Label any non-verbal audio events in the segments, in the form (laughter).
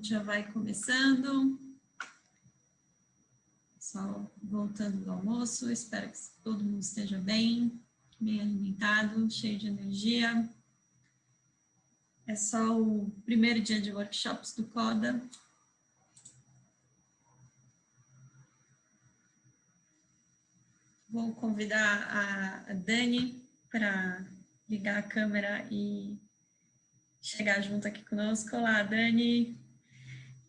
gente já vai começando. Só voltando do almoço. Espero que todo mundo esteja bem, bem alimentado, cheio de energia. É só o primeiro dia de workshops do CODA. Vou convidar a Dani para ligar a câmera e chegar junto aqui conosco. Olá, Dani.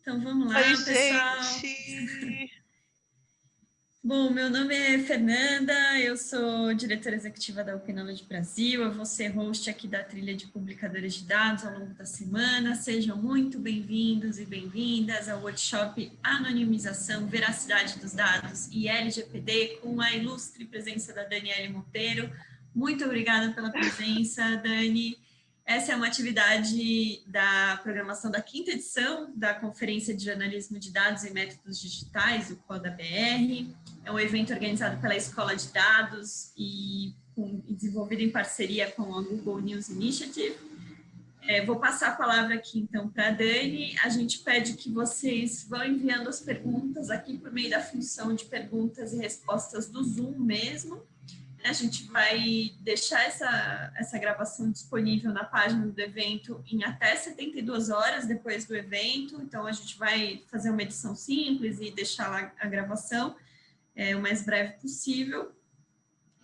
Então vamos lá, Oi, pessoal. Gente. (laughs) Bom, meu nome é Fernanda, eu sou diretora executiva da Openology Brasil, eu vou ser host aqui da trilha de publicadores de dados ao longo da semana. Sejam muito bem-vindos e bem-vindas ao workshop Anonimização, Veracidade dos Dados e LGPD, com a ilustre presença da Daniele Monteiro. Muito obrigada pela presença, Dani. Essa é uma atividade da programação da quinta edição da Conferência de Jornalismo de Dados e Métodos Digitais, o CODA-BR. É um evento organizado pela Escola de Dados e, com, desenvolvido em parceria com a Google News Initiative. É, vou passar a palavra aqui, então, para a Dani. A gente pede que vocês vão enviando as perguntas aqui por meio da função de perguntas e respostas do Zoom mesmo. A gente vai deixar essa, essa gravação disponível na página do evento em até 72 horas depois do evento, então a gente vai fazer uma edição simples e deixar lá a gravação é, o mais breve possível.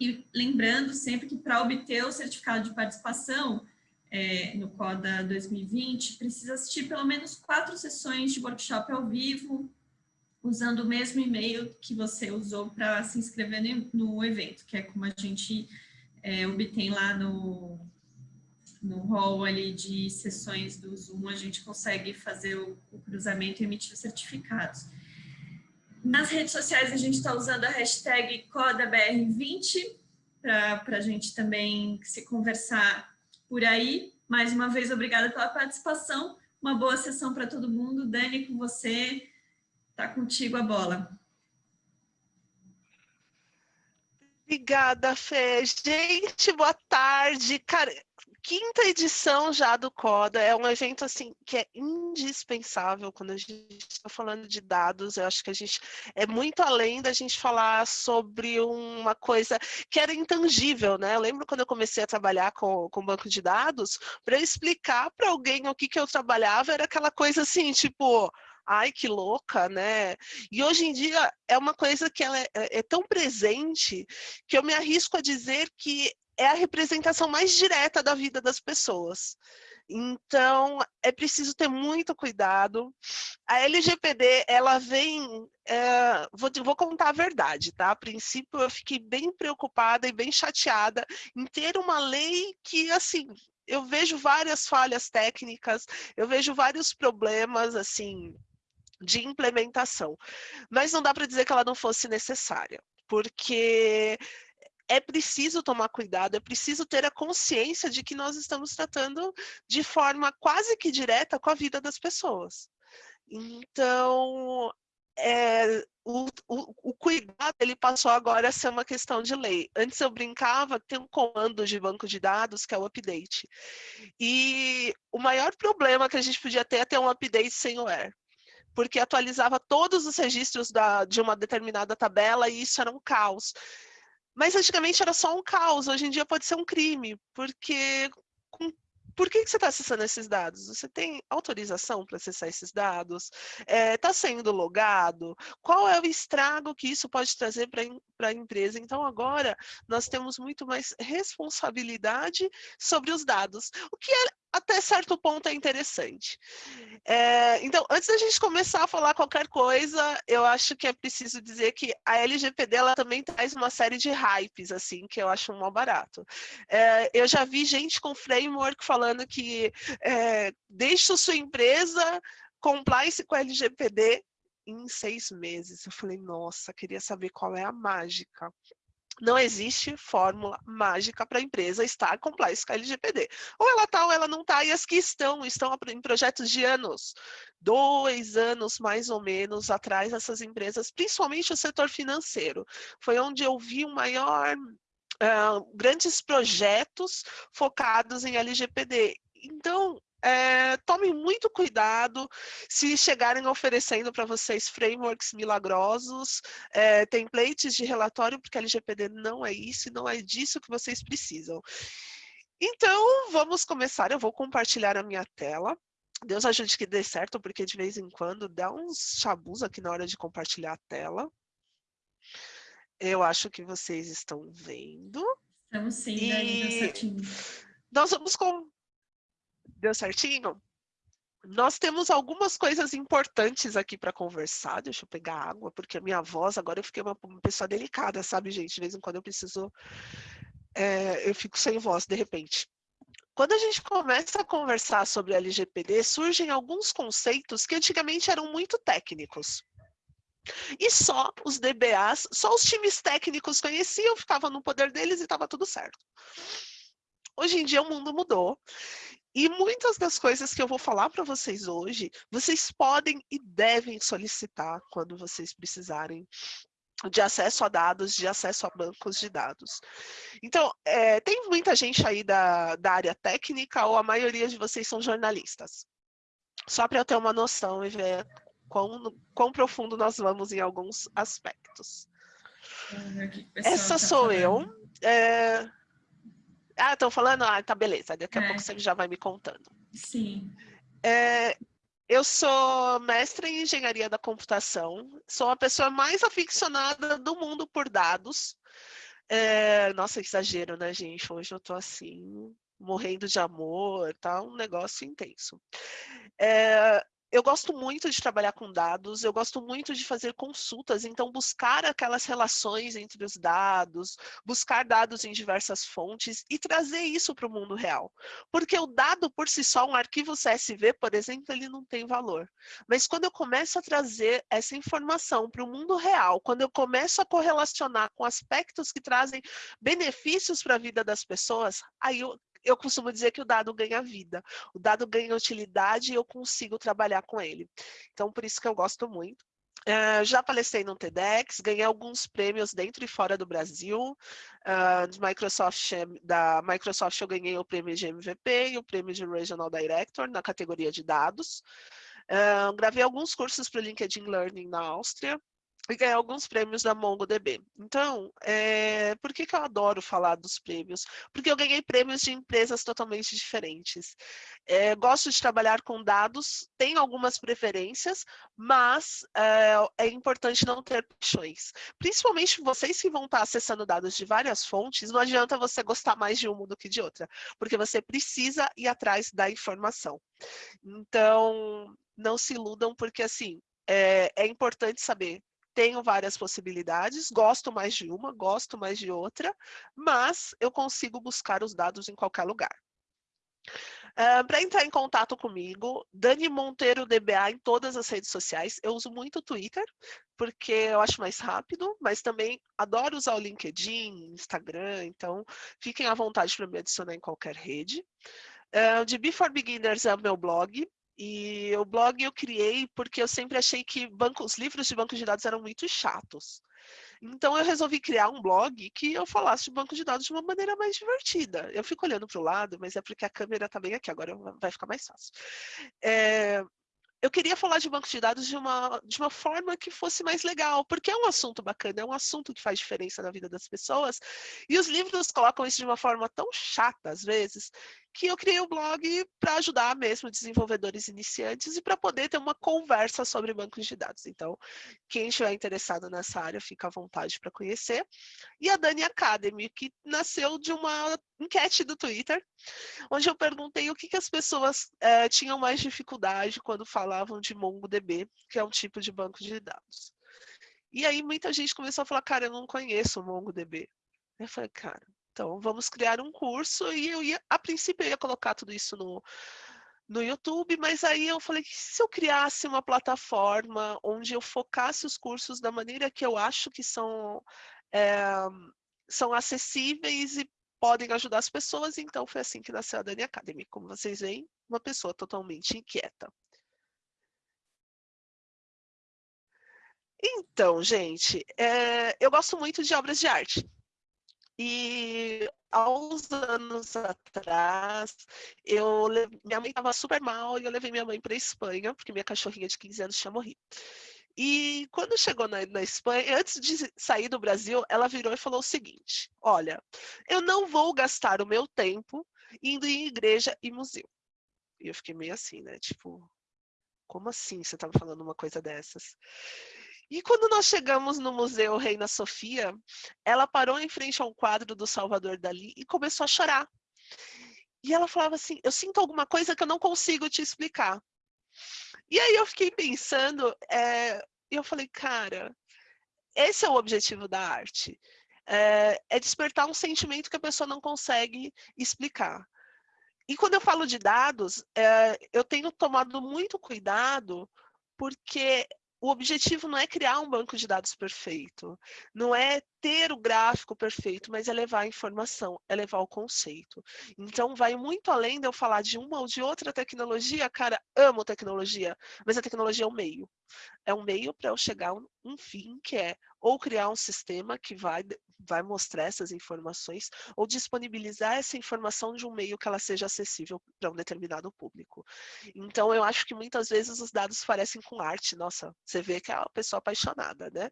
E lembrando sempre que para obter o certificado de participação é, no CODA 2020, precisa assistir pelo menos quatro sessões de workshop ao vivo, usando o mesmo e-mail que você usou para se inscrever no evento, que é como a gente é, obtém lá no, no hall ali de sessões do Zoom, a gente consegue fazer o, o cruzamento e emitir os certificados. Nas redes sociais a gente está usando a hashtag CodaBR20 para a gente também se conversar por aí. Mais uma vez, obrigada pela participação. Uma boa sessão para todo mundo. Dani, com você, está contigo a bola. Obrigada, Fê. Gente, boa tarde. Quinta edição já do CODA, é um evento assim que é indispensável quando a gente está falando de dados, eu acho que a gente é muito além da gente falar sobre uma coisa que era intangível, né? Eu lembro quando eu comecei a trabalhar com, com banco de dados, para explicar para alguém o que, que eu trabalhava, era aquela coisa assim, tipo, ai que louca, né? E hoje em dia é uma coisa que ela é, é, tão presente que eu me arrisco a dizer que é a representação mais direta da vida das pessoas. Então, é preciso ter muito cuidado. A LGPD, ela vem... É, vou, vou, contar a verdade, tá? A princípio, eu fiquei bem preocupada e bem chateada em ter uma lei que, assim, eu vejo várias falhas técnicas, eu vejo vários problemas, assim, de implementação. Mas não dá para dizer que ela não fosse necessária, porque é preciso tomar cuidado, é preciso ter a consciência de que nós estamos tratando de forma quase que direta com a vida das pessoas. Então, é, o, o, o, cuidado ele passou agora a ser uma questão de lei. Antes eu brincava, tem um comando de banco de dados que é o update. E o maior problema que a gente podia ter é ter um update sem o where porque atualizava todos os registros da, de uma determinada tabela e isso era um caos. Mas antigamente era só um caos, hoje em dia pode ser um crime, porque com por que, que você está acessando esses dados? Você tem autorização para acessar esses dados? Está é, tá sendo logado? Qual é o estrago que isso pode trazer para a empresa? Então, agora, nós temos muito mais responsabilidade sobre os dados, o que é até certo ponto é interessante. É, então, antes da gente começar a falar qualquer coisa, eu acho que é preciso dizer que a LGPD ela também traz uma série de hypes, assim, que eu acho um mal barato. É, eu já vi gente com framework falando que é, deixa sua empresa compliance com a LGPD em seis meses. Eu falei, nossa, queria saber qual é a mágica não existe fórmula mágica para a empresa estar compliance com a LGPD. Ou ela está ou ela não está, e as que estão, estão em projetos de anos. Dois anos, mais ou menos, atrás dessas empresas, principalmente o setor financeiro. Foi onde eu vi o maior Uh, grandes projetos focados em LGPD. Então, é, tomem muito cuidado se chegarem oferecendo para vocês frameworks milagrosos, é, templates de relatório, porque LGPD não é isso, não é disso que vocês precisam. Então, vamos começar. Eu vou compartilhar a minha tela. Deus ajude que dê certo, porque de vez em quando dá uns chabus aqui na hora de compartilhar a tela. Eu acho que vocês estão vendo. Estamos sim, e... Dani, certinho. Nós vamos com... Deu certinho? Nós temos algumas coisas importantes aqui para conversar. Deixa eu pegar água, porque a minha voz, agora eu fiquei uma, uma pessoa delicada, sabe, gente? De vez em quando eu preciso... É, eu fico sem voz, de repente. Quando a gente começa a conversar sobre LGPD, surgem alguns conceitos que antigamente eram muito técnicos. E só os DBAs, só os times técnicos conheciam, ficava no poder deles e estava tudo certo. Hoje em dia o mundo mudou. E muitas das coisas que eu vou falar para vocês hoje, vocês podem e devem solicitar quando vocês precisarem de acesso a dados, de acesso a bancos de dados. Então, é, tem muita gente aí da, da área técnica ou a maioria de vocês são jornalistas? Só para eu ter uma noção e ver quão, quão profundo nós vamos em alguns aspectos. Essa tá sou eu. É... Ah, estão falando? Ah, tá, beleza. Daqui a é. pouco você já vai me contando. Sim. É, eu sou mestre em engenharia da computação, sou a pessoa mais aficionada do mundo por dados. É, nossa, exagero, né, gente? Hoje eu tô assim, morrendo de amor, tá um negócio intenso. É, eu gosto muito de trabalhar com dados, eu gosto muito de fazer consultas, então buscar aquelas relações entre os dados, buscar dados em diversas fontes e trazer isso para o mundo real. Porque o dado por si só, um arquivo CSV, por exemplo, ele não tem valor. Mas quando eu começo a trazer essa informação para o mundo real, quando eu começo a correlacionar com aspectos que trazem benefícios para a vida das pessoas, aí eu eu costumo dizer que o dado ganha vida. O dado ganha utilidade e eu consigo trabalhar com ele. Então, por isso que eu gosto muito. Uh, já palestrei no TEDx, ganhei alguns prêmios dentro e fora do Brasil. Uh, Microsoft, da Microsoft eu ganhei o prêmio de MVP e o prêmio de Regional Director na categoria de dados. Uh, gravei alguns cursos para o LinkedIn Learning na Áustria e ganhar alguns prêmios da MongoDB. Então, é, por que, que eu adoro falar dos prêmios? Porque eu ganhei prêmios de empresas totalmente diferentes. É, gosto de trabalhar com dados, tenho algumas preferências, mas é, é, importante não ter paixões. Principalmente vocês que vão estar acessando dados de várias fontes, não adianta você gostar mais de uma do que de outra, porque você precisa ir atrás da informação. Então, não se iludam, porque assim, é, é importante saber tenho várias possibilidades, gosto mais de uma, gosto mais de outra, mas eu consigo buscar os dados em qualquer lugar. Uh, Para entrar em contato comigo, Dani Monteiro DBA em todas as redes sociais. Eu uso muito o Twitter, porque eu acho mais rápido, mas também adoro usar o LinkedIn, Instagram, então fiquem à vontade para me adicionar em qualquer rede. Uh, de Before Beginners é o meu blog, e o blog eu criei porque eu sempre achei que os livros de banco de dados eram muito chatos. Então eu resolvi criar um blog que eu falasse de banco de dados de uma maneira mais divertida. Eu fico olhando para o lado, mas é porque a câmera está bem aqui, agora vai ficar mais fácil. É, eu queria falar de banco de dados de uma, de uma forma que fosse mais legal, porque é um assunto bacana, é um assunto que faz diferença na vida das pessoas, e os livros colocam isso de uma forma tão chata, às vezes, que eu criei o um blog para ajudar mesmo desenvolvedores iniciantes e para poder ter uma conversa sobre bancos de dados. Então, quem estiver interessado nessa área, fica à vontade para conhecer. E a Dani Academy, que nasceu de uma enquete do Twitter, onde eu perguntei o que, que as pessoas é, tinham mais dificuldade quando falavam de MongoDB, que é um tipo de banco de dados. E aí muita gente começou a falar, cara, eu não conheço o MongoDB. Eu falei, cara, então, vamos criar um curso e eu ia, a princípio, eu ia colocar tudo isso no, no YouTube, mas aí eu falei que se eu criasse uma plataforma onde eu focasse os cursos da maneira que eu acho que são, é, são acessíveis e podem ajudar as pessoas, então foi assim que nasceu a Dani Academy. Como vocês veem, uma pessoa totalmente inquieta. Então, gente, é, eu gosto muito de obras de arte. E há uns anos atrás, eu, minha mãe estava super mal e eu levei minha mãe para a Espanha, porque minha cachorrinha de 15 anos tinha morrido. E quando chegou na, na, Espanha, antes de sair do Brasil, ela virou e falou o seguinte: Olha, eu não vou gastar o meu tempo indo em igreja e museu. E eu fiquei meio assim, né? Tipo, como assim você estava falando uma coisa dessas? E quando nós chegamos no Museu Reina Sofia, ela parou em frente a um quadro do Salvador Dali e começou a chorar. E ela falava assim: Eu sinto alguma coisa que eu não consigo te explicar. E aí eu fiquei pensando, é, eu falei, cara, esse é o objetivo da arte. É, é despertar um sentimento que a pessoa não consegue explicar. E quando eu falo de dados, é, eu tenho tomado muito cuidado, porque o objetivo não é criar um banco de dados perfeito, não é ter o gráfico perfeito, mas é levar a informação, é levar o conceito. Então, vai muito além de eu falar de uma ou de outra tecnologia, cara, amo tecnologia, mas a tecnologia é um meio. É um meio para eu chegar a um fim, que é ou criar um sistema que vai, vai mostrar essas informações, ou disponibilizar essa informação de um meio que ela seja acessível para um determinado público. Então, eu acho que muitas vezes os dados parecem com arte. Nossa, você vê que é uma pessoa apaixonada, né?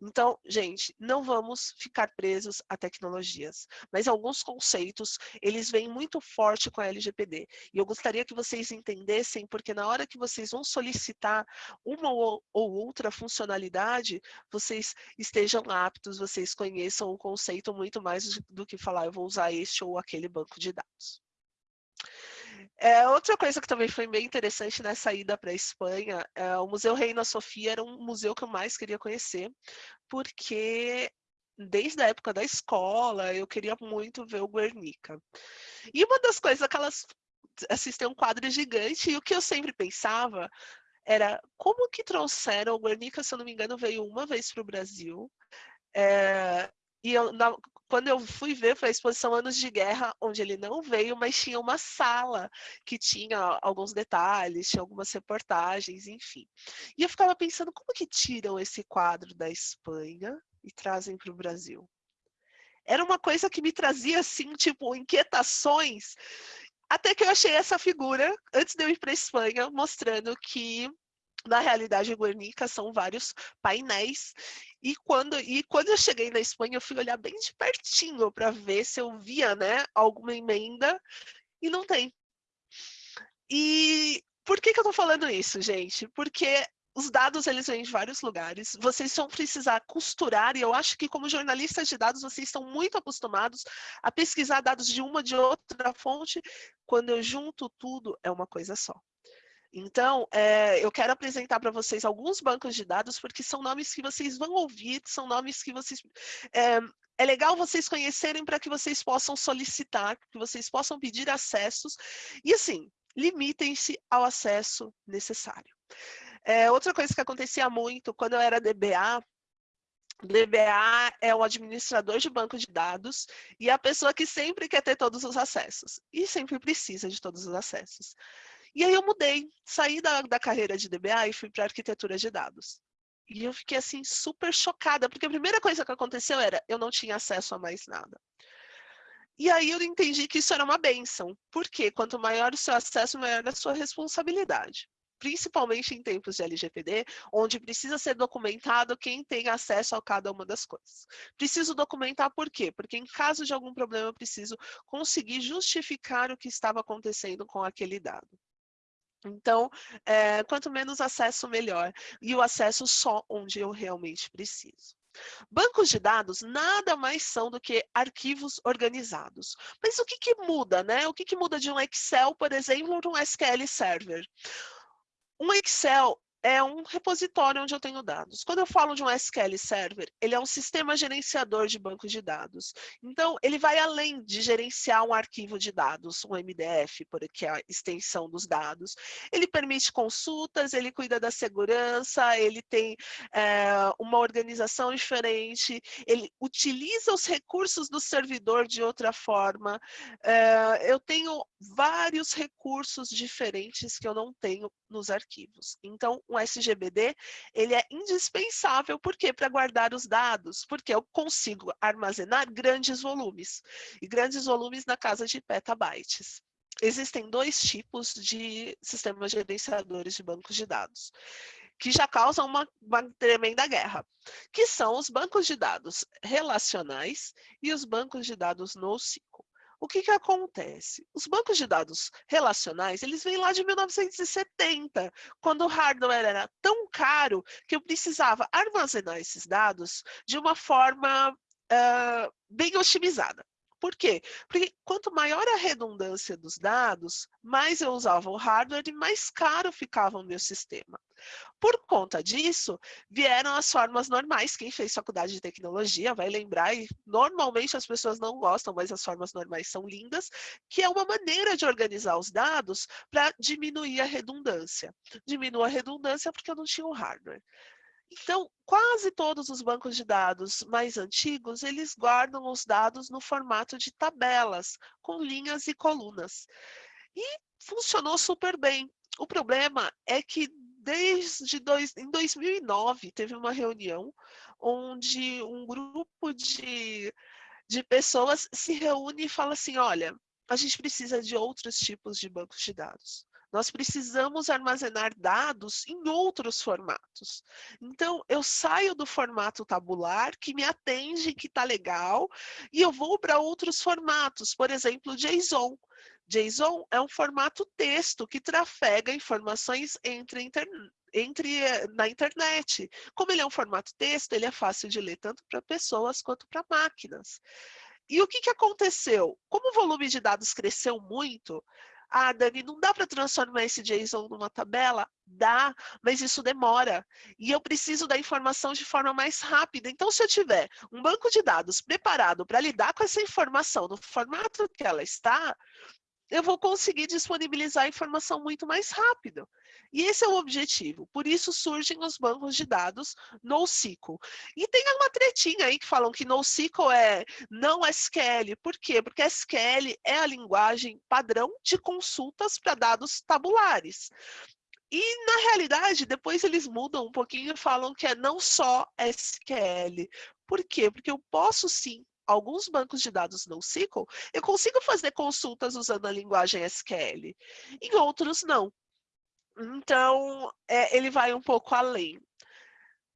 Então, gente, não vamos ficar presos a tecnologias, mas alguns conceitos, eles vêm muito forte com a LGPD. E eu gostaria que vocês entendessem, porque na hora que vocês vão solicitar uma ou outra funcionalidade, vocês estejam aptos, vocês conheçam o conceito muito mais do que falar eu vou usar este ou aquele banco de dados. É, outra coisa que também foi bem interessante nessa ida para a Espanha, é, o Museu Reina Sofia era um museu que eu mais queria conhecer, porque desde a época da escola eu queria muito ver o Guernica. E uma das coisas que elas assistem um quadro gigante, e o que eu sempre pensava era como que trouxeram, o Guernica, se eu não me engano, veio uma vez para o Brasil, é, e eu, na, quando eu fui ver, foi a exposição Anos de Guerra, onde ele não veio, mas tinha uma sala que tinha alguns detalhes, tinha algumas reportagens, enfim. E eu ficava pensando, como que tiram esse quadro da Espanha e trazem para o Brasil? Era uma coisa que me trazia, assim, tipo, inquietações, até que eu achei essa figura, antes de eu ir para a Espanha, mostrando que na realidade, Guernica são vários painéis. E quando, e quando eu cheguei na Espanha, eu fui olhar bem de pertinho para ver se eu via né, alguma emenda, e não tem. E por que, que eu estou falando isso, gente? Porque os dados eles vêm de vários lugares, vocês vão precisar costurar, e eu acho que como jornalistas de dados, vocês estão muito acostumados a pesquisar dados de uma de outra fonte, quando eu junto tudo, é uma coisa só. Então, é, eu quero apresentar para vocês alguns bancos de dados, porque são nomes que vocês vão ouvir, são nomes que vocês... É, é legal vocês conhecerem para que vocês possam solicitar, que vocês possam pedir acessos, e assim, limitem-se ao acesso necessário. É, outra coisa que acontecia muito, quando eu era DBA, DBA é o administrador de banco de dados e a pessoa que sempre quer ter todos os acessos e sempre precisa de todos os acessos. E aí eu mudei, saí da, da carreira de DBA e fui para arquitetura de dados. E eu fiquei assim super chocada, porque a primeira coisa que aconteceu era eu não tinha acesso a mais nada. E aí eu entendi que isso era uma benção, porque quanto maior o seu acesso, maior a sua responsabilidade. Principalmente em tempos de LGPD, onde precisa ser documentado quem tem acesso a cada uma das coisas. Preciso documentar por quê? Porque em caso de algum problema, eu preciso conseguir justificar o que estava acontecendo com aquele dado. Então, é, quanto menos acesso, melhor. E o acesso só onde eu realmente preciso. Bancos de dados nada mais são do que arquivos organizados. Mas o que, que muda, né? O que, que muda de um Excel, por exemplo, para um SQL Server? Um Excel é um repositório onde eu tenho dados. Quando eu falo de um SQL Server, ele é um sistema gerenciador de banco de dados. Então, ele vai além de gerenciar um arquivo de dados, um MDF, que é a extensão dos dados. Ele permite consultas, ele cuida da segurança, ele tem é, uma organização diferente, ele utiliza os recursos do servidor de outra forma. É, eu tenho vários recursos diferentes que eu não tenho nos arquivos. Então, um o SGBD, ele é indispensável, por quê? Para guardar os dados, porque eu consigo armazenar grandes volumes, e grandes volumes na casa de petabytes. Existem dois tipos de sistemas gerenciadores de bancos de dados que já causam uma, uma, tremenda guerra, que são os bancos de dados relacionais e os bancos de dados NoSQL. O que, que acontece? Os bancos de dados relacionais, eles vêm lá de 1970, quando o hardware era tão caro que eu precisava armazenar esses dados de uma forma uh, bem otimizada. Por quê? Porque quanto maior a redundância dos dados, mais eu usava o hardware e mais caro ficava o meu sistema. Por conta disso, vieram as formas normais. Quem fez faculdade de tecnologia vai lembrar, e normalmente as pessoas não gostam, mas as formas normais são lindas, que é uma maneira de organizar os dados para diminuir a redundância. Diminua a redundância porque eu não tinha o hardware. Então, quase todos os bancos de dados mais antigos, eles guardam os dados no formato de tabelas, com linhas e colunas. E funcionou super bem. O problema é que desde dois, em 2009 teve uma reunião onde um grupo de, de pessoas se reúne e fala assim, olha, a gente precisa de outros tipos de bancos de dados. Nós precisamos armazenar dados em outros formatos. Então, eu saio do formato tabular, que me atende, que está legal, e eu vou para outros formatos, por exemplo, JSON. JSON é um formato texto que trafega informações entre, entre eh, na internet. Como ele é um formato texto, ele é fácil de ler tanto para pessoas quanto para máquinas. E o que, que aconteceu? Como o volume de dados cresceu muito, ah, Dani, não dá para transformar esse JSON numa tabela? Dá, mas isso demora. E eu preciso da informação de forma mais rápida. Então, se eu tiver um banco de dados preparado para lidar com essa informação no formato que ela está, eu vou conseguir disponibilizar a informação muito mais rápido. E esse é o objetivo. Por isso surgem os bancos de dados NoSQL. E tem uma tretinha aí que falam que NoSQL é não SQL. Por quê? Porque SQL é a linguagem padrão de consultas para dados tabulares. E, na realidade, depois eles mudam um pouquinho e falam que é não só SQL. Por quê? Porque eu posso sim alguns bancos de dados NoSQL, eu consigo fazer consultas usando a linguagem SQL. Em outros, não. Então, é, ele vai um pouco além.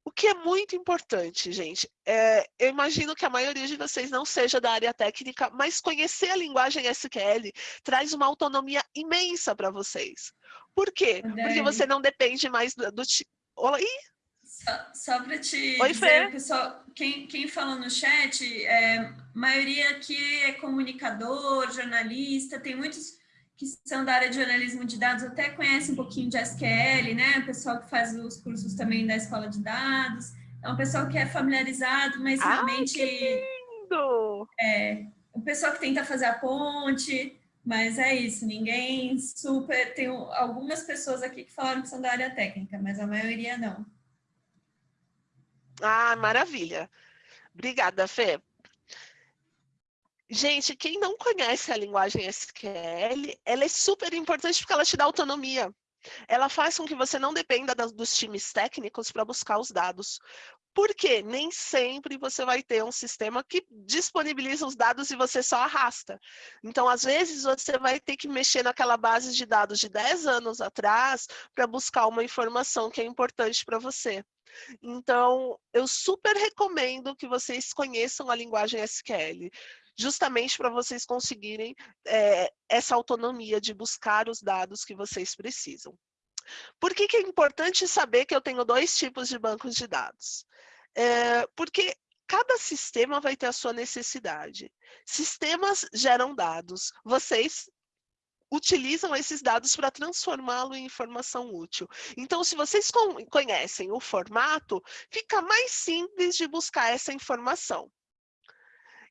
O que é muito importante, gente, é, eu imagino que a maioria de vocês não seja da área técnica, mas conhecer a linguagem SQL traz uma autonomia imensa para vocês. Por quê? Porque você não depende mais do... do Oi? Só, só para te Oi, dizer, Fê. pessoal, quem, quem falou no chat, é, maioria aqui é comunicador, jornalista, tem muitos que são da área de jornalismo de dados, até conhecem um pouquinho de SQL, né? O pessoal que faz os cursos também da escola de dados. É um pessoal que é familiarizado, mas Ai, realmente... lindo! É, o pessoal que tenta fazer a ponte, mas é isso, ninguém super... Tem algumas pessoas aqui que falaram que são da área técnica, mas a maioria não. Ah, maravilha. Obrigada, Fê. Gente, quem não conhece a linguagem SQL, ela é super importante porque ela te dá autonomia. Ela faz com que você não dependa dos times técnicos para buscar os dados. Porque nem sempre você vai ter um sistema que disponibiliza os dados e você só arrasta. Então, às vezes, você vai ter que mexer naquela base de dados de 10 anos atrás para buscar uma informação que é importante para você. Então, eu super recomendo que vocês conheçam a linguagem SQL, justamente para vocês conseguirem é, essa autonomia de buscar os dados que vocês precisam. Por que, que é importante saber que eu tenho dois tipos de bancos de dados? É, porque cada sistema vai ter a sua necessidade. Sistemas geram dados. Vocês utilizam esses dados para transformá-lo em informação útil. Então, se vocês conhecem o formato, fica mais simples de buscar essa informação.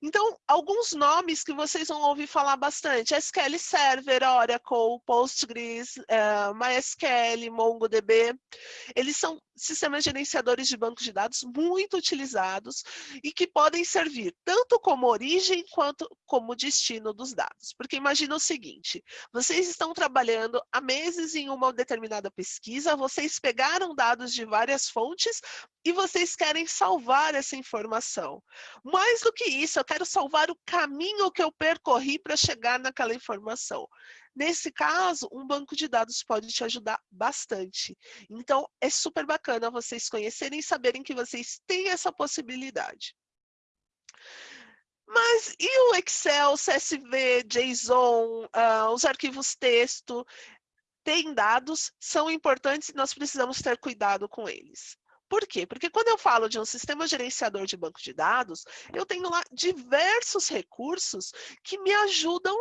Então, alguns nomes que vocês vão ouvir falar bastante, SQL Server, Oracle, Postgres, uh, MySQL, MongoDB, eles são sistemas gerenciadores de bancos de dados muito utilizados e que podem servir tanto como origem quanto como destino dos dados. Porque imagina o seguinte, vocês estão trabalhando há meses em uma determinada pesquisa, vocês pegaram dados de várias fontes e vocês querem salvar essa informação. Mais do que isso, eu quero salvar o caminho que eu percorri para chegar naquela informação. Nesse caso, um banco de dados pode te ajudar bastante. Então, é super bacana vocês conhecerem e saberem que vocês têm essa possibilidade. Mas e o Excel, CSV, JSON, uh, os arquivos texto? Tem dados, são importantes e nós precisamos ter cuidado com eles. Por quê? Porque quando eu falo de um sistema gerenciador de banco de dados, eu tenho lá diversos recursos que me ajudam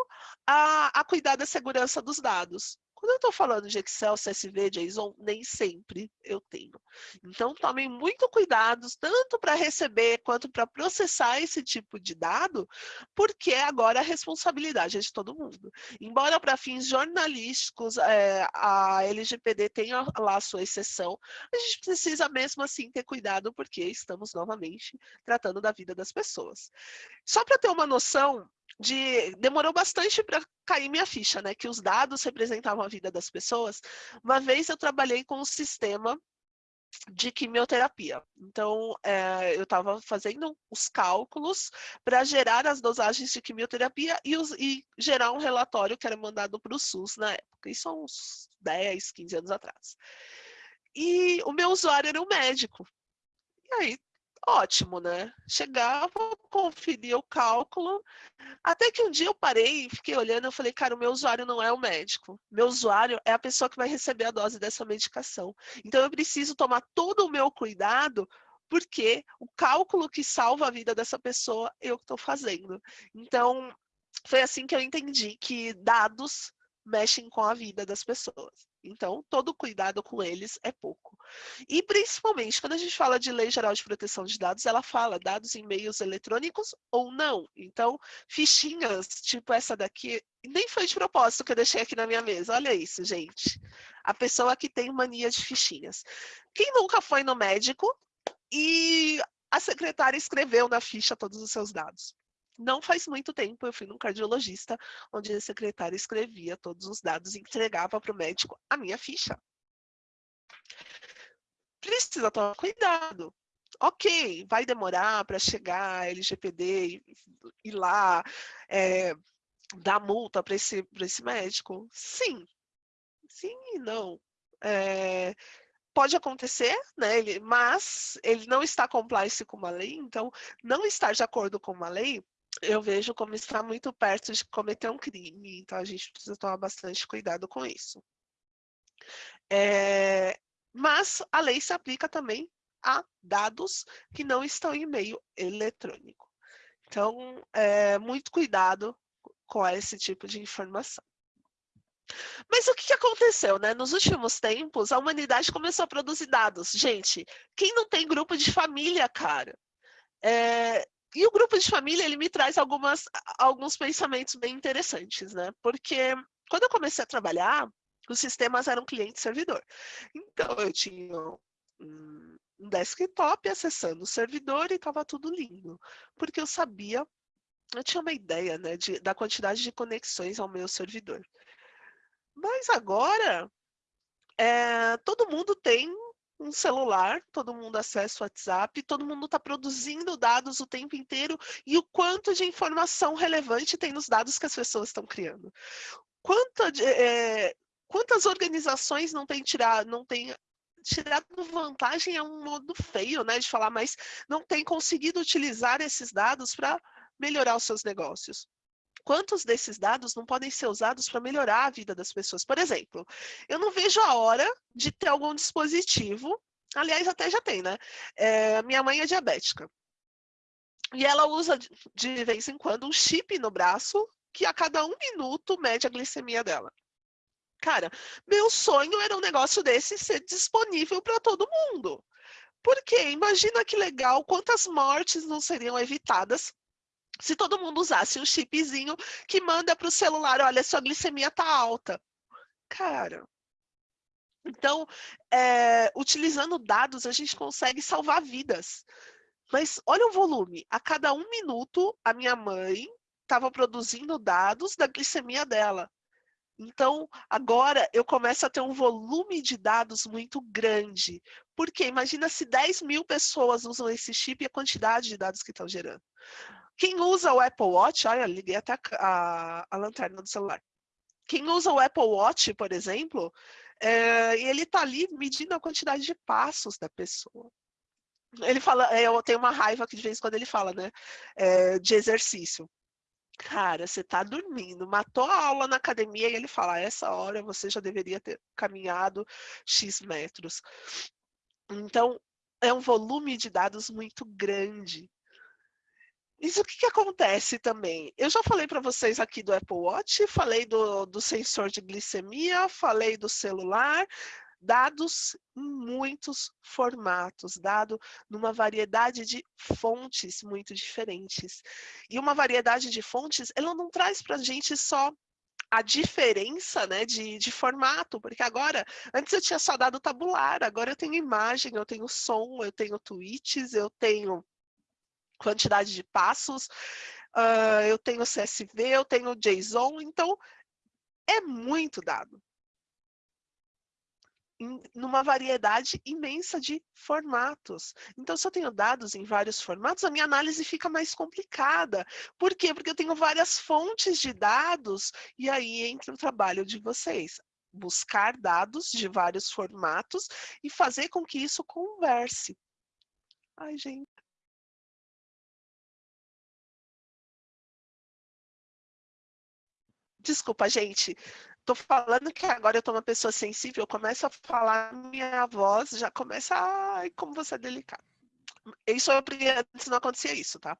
a, a cuidar da segurança dos dados. Quando eu estou falando de Excel, CSV, JSON, nem sempre eu tenho. Então, tomem muito cuidado, tanto para receber quanto para processar esse tipo de dado, porque agora a responsabilidade é de todo mundo. Embora para fins jornalísticos é, a LGPD tenha lá a sua exceção, a gente precisa mesmo assim ter cuidado, porque estamos novamente tratando da vida das pessoas. Só para ter uma noção, de demorou bastante para cair minha ficha, né? Que os dados representavam a vida das pessoas. Uma vez eu trabalhei com um sistema de quimioterapia. Então, é, eu estava fazendo os cálculos para gerar as dosagens de quimioterapia e, os, e, gerar um relatório que era mandado para o SUS na época. Isso há uns 10, 15 anos atrás. E o meu usuário era um médico. E aí, ótimo, né? Chegava, conferia o cálculo, até que um dia eu parei e fiquei olhando, eu falei, cara, o meu usuário não é o médico, meu usuário é a pessoa que vai receber a dose dessa medicação. Então eu preciso tomar todo o meu cuidado porque o cálculo que salva a vida dessa pessoa eu estou fazendo. Então, foi assim que eu entendi que dados mexem com a vida das pessoas. Então, todo cuidado com eles é pouco. E, principalmente, quando a gente fala de Lei Geral de Proteção de Dados, ela fala dados em meios eletrônicos ou não. Então, fichinhas, tipo essa daqui, nem foi de propósito que eu deixei aqui na minha mesa. Olha isso, gente. A pessoa que tem mania de fichinhas. Quem nunca foi no médico e a secretária escreveu na ficha todos os seus dados? Não faz muito tempo eu fui num cardiologista, onde a secretária escrevia todos os dados e entregava para o médico a minha ficha. Precisa tomar cuidado. Ok, vai demorar para chegar a LGPD e ir lá é, dar multa para esse, esse médico? Sim. Sim e não. É, pode acontecer, né? Ele, mas ele não está compliance com uma lei, então não estar de acordo com uma lei eu vejo como está muito perto de cometer um crime, então a gente precisa tomar bastante cuidado com isso. É, mas a lei se aplica também a dados que não estão em meio eletrônico. Então, é, muito cuidado com esse tipo de informação. Mas o que aconteceu, né? Nos últimos tempos, a humanidade começou a produzir dados. Gente, quem não tem grupo de família, cara? É, e o grupo de família, ele me traz algumas, alguns pensamentos bem interessantes, né? Porque quando eu comecei a trabalhar, os sistemas eram cliente-servidor. Então, eu tinha um, desktop acessando o servidor e estava tudo lindo. Porque eu sabia, eu tinha uma ideia né, de, da quantidade de conexões ao meu servidor. Mas agora, é, todo mundo tem um celular, todo mundo acessa o WhatsApp, todo mundo está produzindo dados o tempo inteiro e o quanto de informação relevante tem nos dados que as pessoas estão criando. Quanta, é, quantas organizações não têm tirado, não têm tirado vantagem é um modo feio, né, de falar, mas não tem conseguido utilizar esses dados para melhorar os seus negócios. Quantos desses dados não podem ser usados para melhorar a vida das pessoas? Por exemplo, eu não vejo a hora de ter algum dispositivo, aliás, até já tem, né? É, minha mãe é diabética. E ela usa de vez em quando um chip no braço que a cada um minuto mede a glicemia dela. Cara, meu sonho era um negócio desse ser disponível para todo mundo. Porque imagina que legal, quantas mortes não seriam evitadas se todo mundo usasse um chipzinho que manda para o celular, olha, sua glicemia está alta. Cara, Então, é, utilizando dados, a gente consegue salvar vidas. Mas olha o volume. A cada um minuto, a minha mãe estava produzindo dados da glicemia dela. Então, agora eu começo a ter um volume de dados muito grande. Porque imagina se 10 mil pessoas usam esse chip e a quantidade de dados que estão gerando. Quem usa o Apple Watch, olha, liguei até a, a, lanterna do celular. Quem usa o Apple Watch, por exemplo, é, ele está ali medindo a quantidade de passos da pessoa. Ele fala, é, eu tenho uma raiva que de vez em quando ele fala, né, é, de exercício. Cara, você está dormindo, matou a aula na academia e ele fala, essa hora você já deveria ter caminhado X metros. Então, é um volume de dados muito grande. Isso o que, que acontece também? Eu já falei para vocês aqui do Apple Watch, falei do, do sensor de glicemia, falei do celular, dados em muitos formatos, dado numa variedade de fontes muito diferentes. E uma variedade de fontes, ela não traz para a gente só a diferença né, de, de formato, porque agora, antes eu tinha só dado tabular, agora eu tenho imagem, eu tenho som, eu tenho tweets, eu tenho quantidade de passos, uh, eu tenho CSV, eu tenho JSON, então é muito dado. Em, numa variedade imensa de formatos. Então, se eu tenho dados em vários formatos, a minha análise fica mais complicada. Por quê? Porque eu tenho várias fontes de dados, e aí entra o trabalho de vocês buscar dados de vários formatos e fazer com que isso converse. Ai, gente. Desculpa, gente. Tô falando que agora eu tô uma pessoa sensível, eu começo a falar, minha voz já começa, ai, como você é delicado. Isso eu antes não acontecia isso, tá?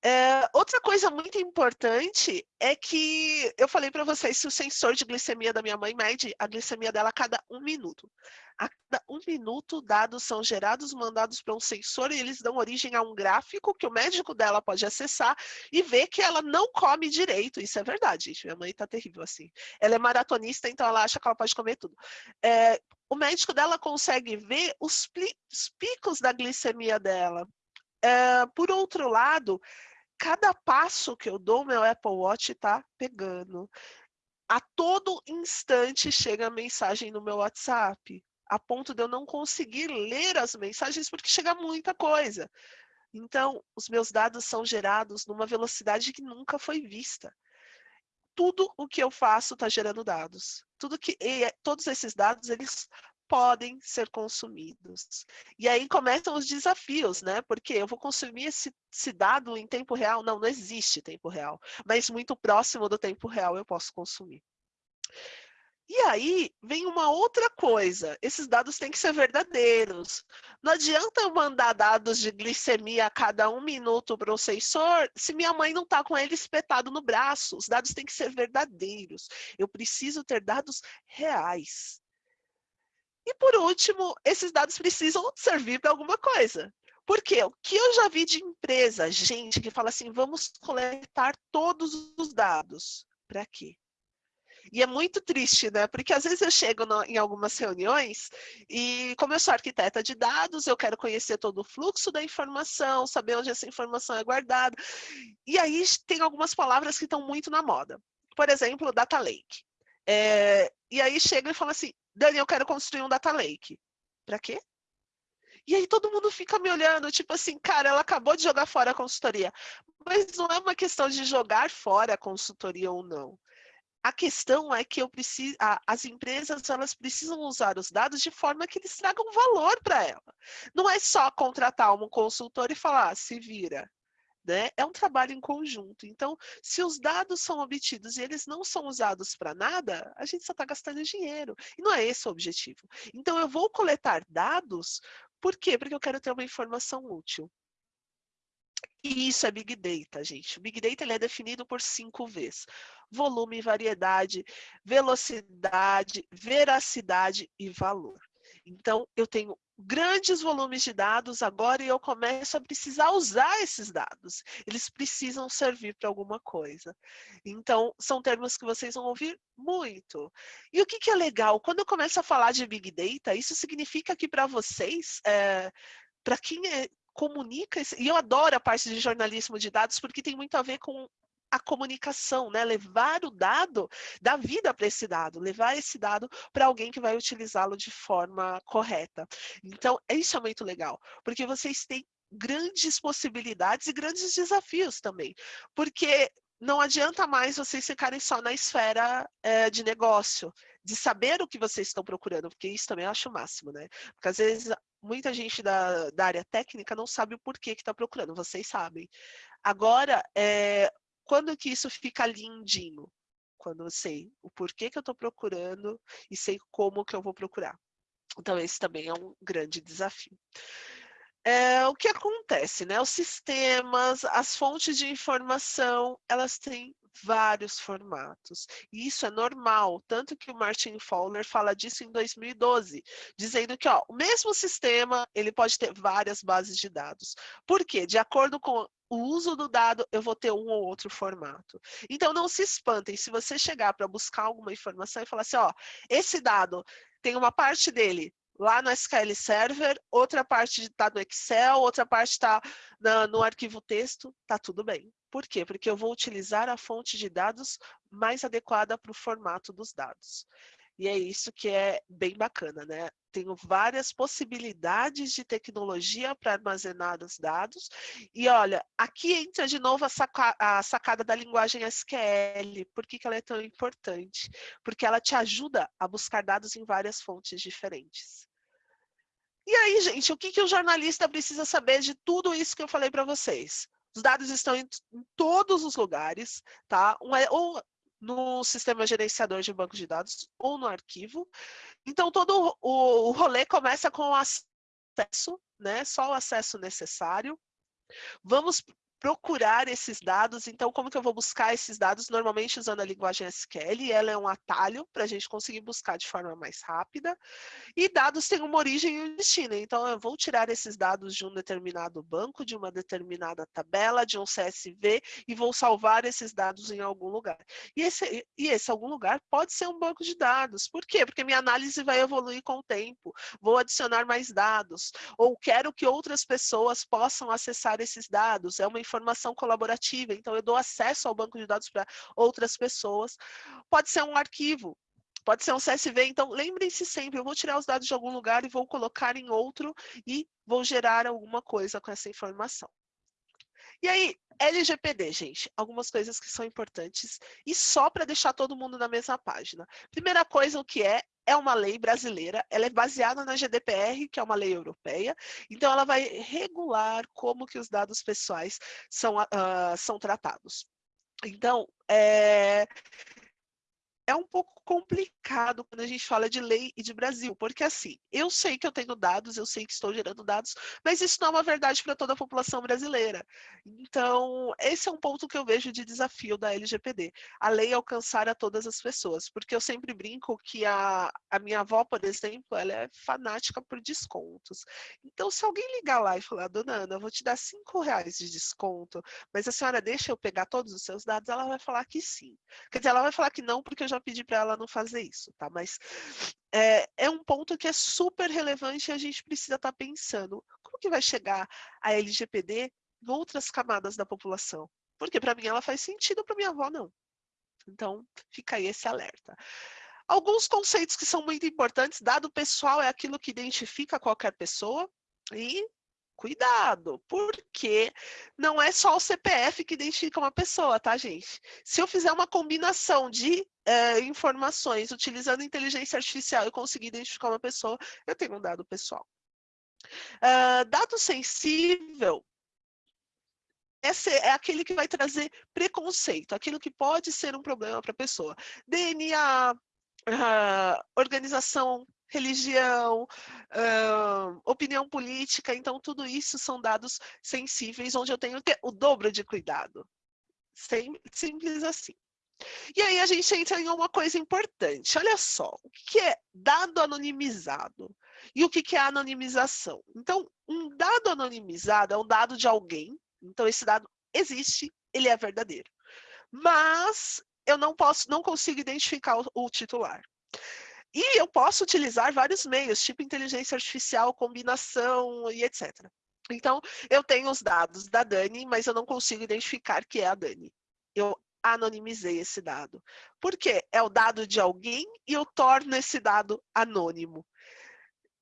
É, outra coisa muito importante é que eu falei para vocês se o sensor de glicemia da minha mãe mede a glicemia dela a cada um minuto. A cada um minuto, dados são gerados, mandados para um sensor e eles dão origem a um gráfico que o médico dela pode acessar e ver que ela não come direito. Isso é verdade, gente. Minha mãe está terrível assim. Ela é maratonista, então ela acha que ela pode comer tudo. É, o médico dela consegue ver os, os picos da glicemia dela. É, por outro lado, cada passo que eu dou, meu Apple Watch está pegando. A todo instante chega mensagem no meu WhatsApp, a ponto de eu não conseguir ler as mensagens porque chega muita coisa. Então, os meus dados são gerados numa velocidade que nunca foi vista. Tudo o que eu faço está gerando dados. Tudo que, todos esses dados, eles podem ser consumidos. E aí começam os desafios, né? Porque eu vou consumir esse, esse, dado em tempo real? Não, não existe tempo real. Mas muito próximo do tempo real eu posso consumir. E aí vem uma outra coisa, esses dados têm que ser verdadeiros. Não adianta eu mandar dados de glicemia a cada um minuto para o sensor se minha mãe não está com ele espetado no braço. Os dados têm que ser verdadeiros. Eu preciso ter dados reais. E por último, esses dados precisam servir para alguma coisa. Porque o que eu já vi de empresa, gente que fala assim, vamos coletar todos os dados. Para quê? E é muito triste, né? Porque às vezes eu chego no, em algumas reuniões e, como eu sou arquiteta de dados, eu quero conhecer todo o fluxo da informação, saber onde essa informação é guardada. E aí tem algumas palavras que estão muito na moda. Por exemplo, data lake. É, e aí chega e fala assim, Dani, eu quero construir um data lake. Para quê? E aí todo mundo fica me olhando, tipo assim, cara, ela acabou de jogar fora a consultoria. Mas não é uma questão de jogar fora a consultoria ou não. A questão é que eu preciso, as empresas elas precisam usar os dados de forma que eles tragam valor para ela. Não é só contratar um consultor e falar, ah, se vira. Né? É um trabalho em conjunto. Então, se os dados são obtidos e eles não são usados para nada, a gente só está gastando dinheiro. E não é esse o objetivo. Então, eu vou coletar dados, por quê? Porque eu quero ter uma informação útil. E isso é Big Data, gente. O Big Data ele é definido por cinco Vs. Volume, variedade, velocidade, veracidade e valor. Então, eu tenho grandes volumes de dados agora e eu começo a precisar usar esses dados. Eles precisam servir para alguma coisa. Então, são termos que vocês vão ouvir muito. E o que, que é legal? Quando eu começo a falar de Big Data, isso significa que para vocês, é, para quem é, comunica, e eu adoro a parte de jornalismo de dados, porque tem muito a ver com a comunicação, né? levar o dado, dar vida para esse dado, levar esse dado para alguém que vai utilizá-lo de forma correta. Então, isso é muito legal, porque vocês têm grandes possibilidades e grandes desafios também, porque não adianta mais vocês ficarem só na esfera é, de negócio, de saber o que vocês estão procurando, porque isso também eu acho o máximo, né? Porque às vezes muita gente da, da área técnica não sabe o porquê que está procurando, vocês sabem. Agora, é, quando que isso fica lindinho? Quando eu sei o porquê que eu estou procurando e sei como que eu vou procurar. Então, esse também é um grande desafio. É, o que acontece, né? Os sistemas, as fontes de informação, elas têm vários formatos. E isso é normal, tanto que o Martin Fowler fala disso em 2012, dizendo que ó, o mesmo sistema ele pode ter várias bases de dados. Por quê? De acordo com o uso do dado, eu vou ter um ou outro formato. Então, não se espantem se você chegar para buscar alguma informação e falar assim, ó, esse dado tem uma parte dele lá no SQL Server, outra parte está no Excel, outra parte está no arquivo texto, tá tudo bem. Por quê? Porque eu vou utilizar a fonte de dados mais adequada para o formato dos dados. E é isso que é bem bacana, né? Tenho várias possibilidades de tecnologia para armazenar os dados. E olha, aqui entra de novo a, saca a sacada da linguagem SQL. Por que, que ela é tão importante? Porque ela te ajuda a buscar dados em várias fontes diferentes. E aí, gente, o que, que o jornalista precisa saber de tudo isso que eu falei para vocês? Os dados estão em, em, todos os lugares, tá? Um é, ou no sistema gerenciador de banco de dados ou no arquivo. Então, todo o, o rolê começa com o acesso, né? só o acesso necessário. Vamos procurar esses dados. Então, como que eu vou buscar esses dados? Normalmente usando a linguagem SQL, ela é um atalho para a gente conseguir buscar de forma mais rápida. E dados têm uma origem e um destino. Então, eu vou tirar esses dados de um determinado banco, de uma determinada tabela, de um CSV, e vou salvar esses dados em algum lugar. E esse, e esse algum lugar pode ser um banco de dados. Por quê? Porque minha análise vai evoluir com o tempo. Vou adicionar mais dados. Ou quero que outras pessoas possam acessar esses dados. É uma informação colaborativa, então eu dou acesso ao banco de dados para outras pessoas. Pode ser um arquivo, pode ser um CSV, então lembrem-se sempre, eu vou tirar os dados de algum lugar e vou colocar em outro e vou gerar alguma coisa com essa informação. E aí, LGPD, gente, algumas coisas que são importantes e só para deixar todo mundo na mesma página. Primeira coisa, o que é? É uma lei brasileira, ela é baseada na GDPR, que é uma lei europeia, então ela vai regular como que os dados pessoais são, uh, são tratados. Então, é, é um pouco complicado quando a gente fala de lei e de Brasil, porque assim, eu sei que eu tenho dados, eu sei que estou gerando dados, mas isso não é uma verdade para toda a população brasileira. Então, esse é um ponto que eu vejo de desafio da LGPD, a lei alcançar a todas as pessoas, porque eu sempre brinco que a, a minha avó, por exemplo, ela é fanática por descontos. Então, se alguém ligar lá e falar, dona Ana, eu vou te dar cinco reais de desconto, mas a senhora deixa eu pegar todos os seus dados, ela vai falar que sim. Quer dizer, ela vai falar que não, porque eu já pedi para ela não fazer isso, tá? Mas é, é, um ponto que é super relevante e a gente precisa estar tá pensando como que vai chegar a LGPD em outras camadas da população. Porque para mim ela faz sentido, para minha avó não. Então, fica aí esse alerta. Alguns conceitos que são muito importantes, dado pessoal é aquilo que identifica qualquer pessoa, e Cuidado, porque não é só o CPF que identifica uma pessoa, tá, gente? Se eu fizer uma combinação de é, informações utilizando inteligência artificial e conseguir identificar uma pessoa, eu tenho um dado pessoal. Uh, dado sensível é aquele que vai trazer preconceito, aquilo que pode ser um problema para a pessoa. DNA, uh, organização religião, uh, opinião política, então tudo isso são dados sensíveis, onde eu tenho o dobro de cuidado. Simples assim. E aí a gente entra em uma coisa importante. Olha só, o que é dado anonimizado? E o que, que é anonimização? Então, um dado anonimizado é um dado de alguém, então esse dado existe, ele é verdadeiro. Mas eu não posso, não consigo identificar o, o titular. E eu posso utilizar vários meios, tipo inteligência artificial, combinação e etc. Então, eu tenho os dados da Dani, mas eu não consigo identificar que é a Dani. Eu anonimizei esse dado. Por quê? É o dado de alguém e eu torno esse dado anônimo.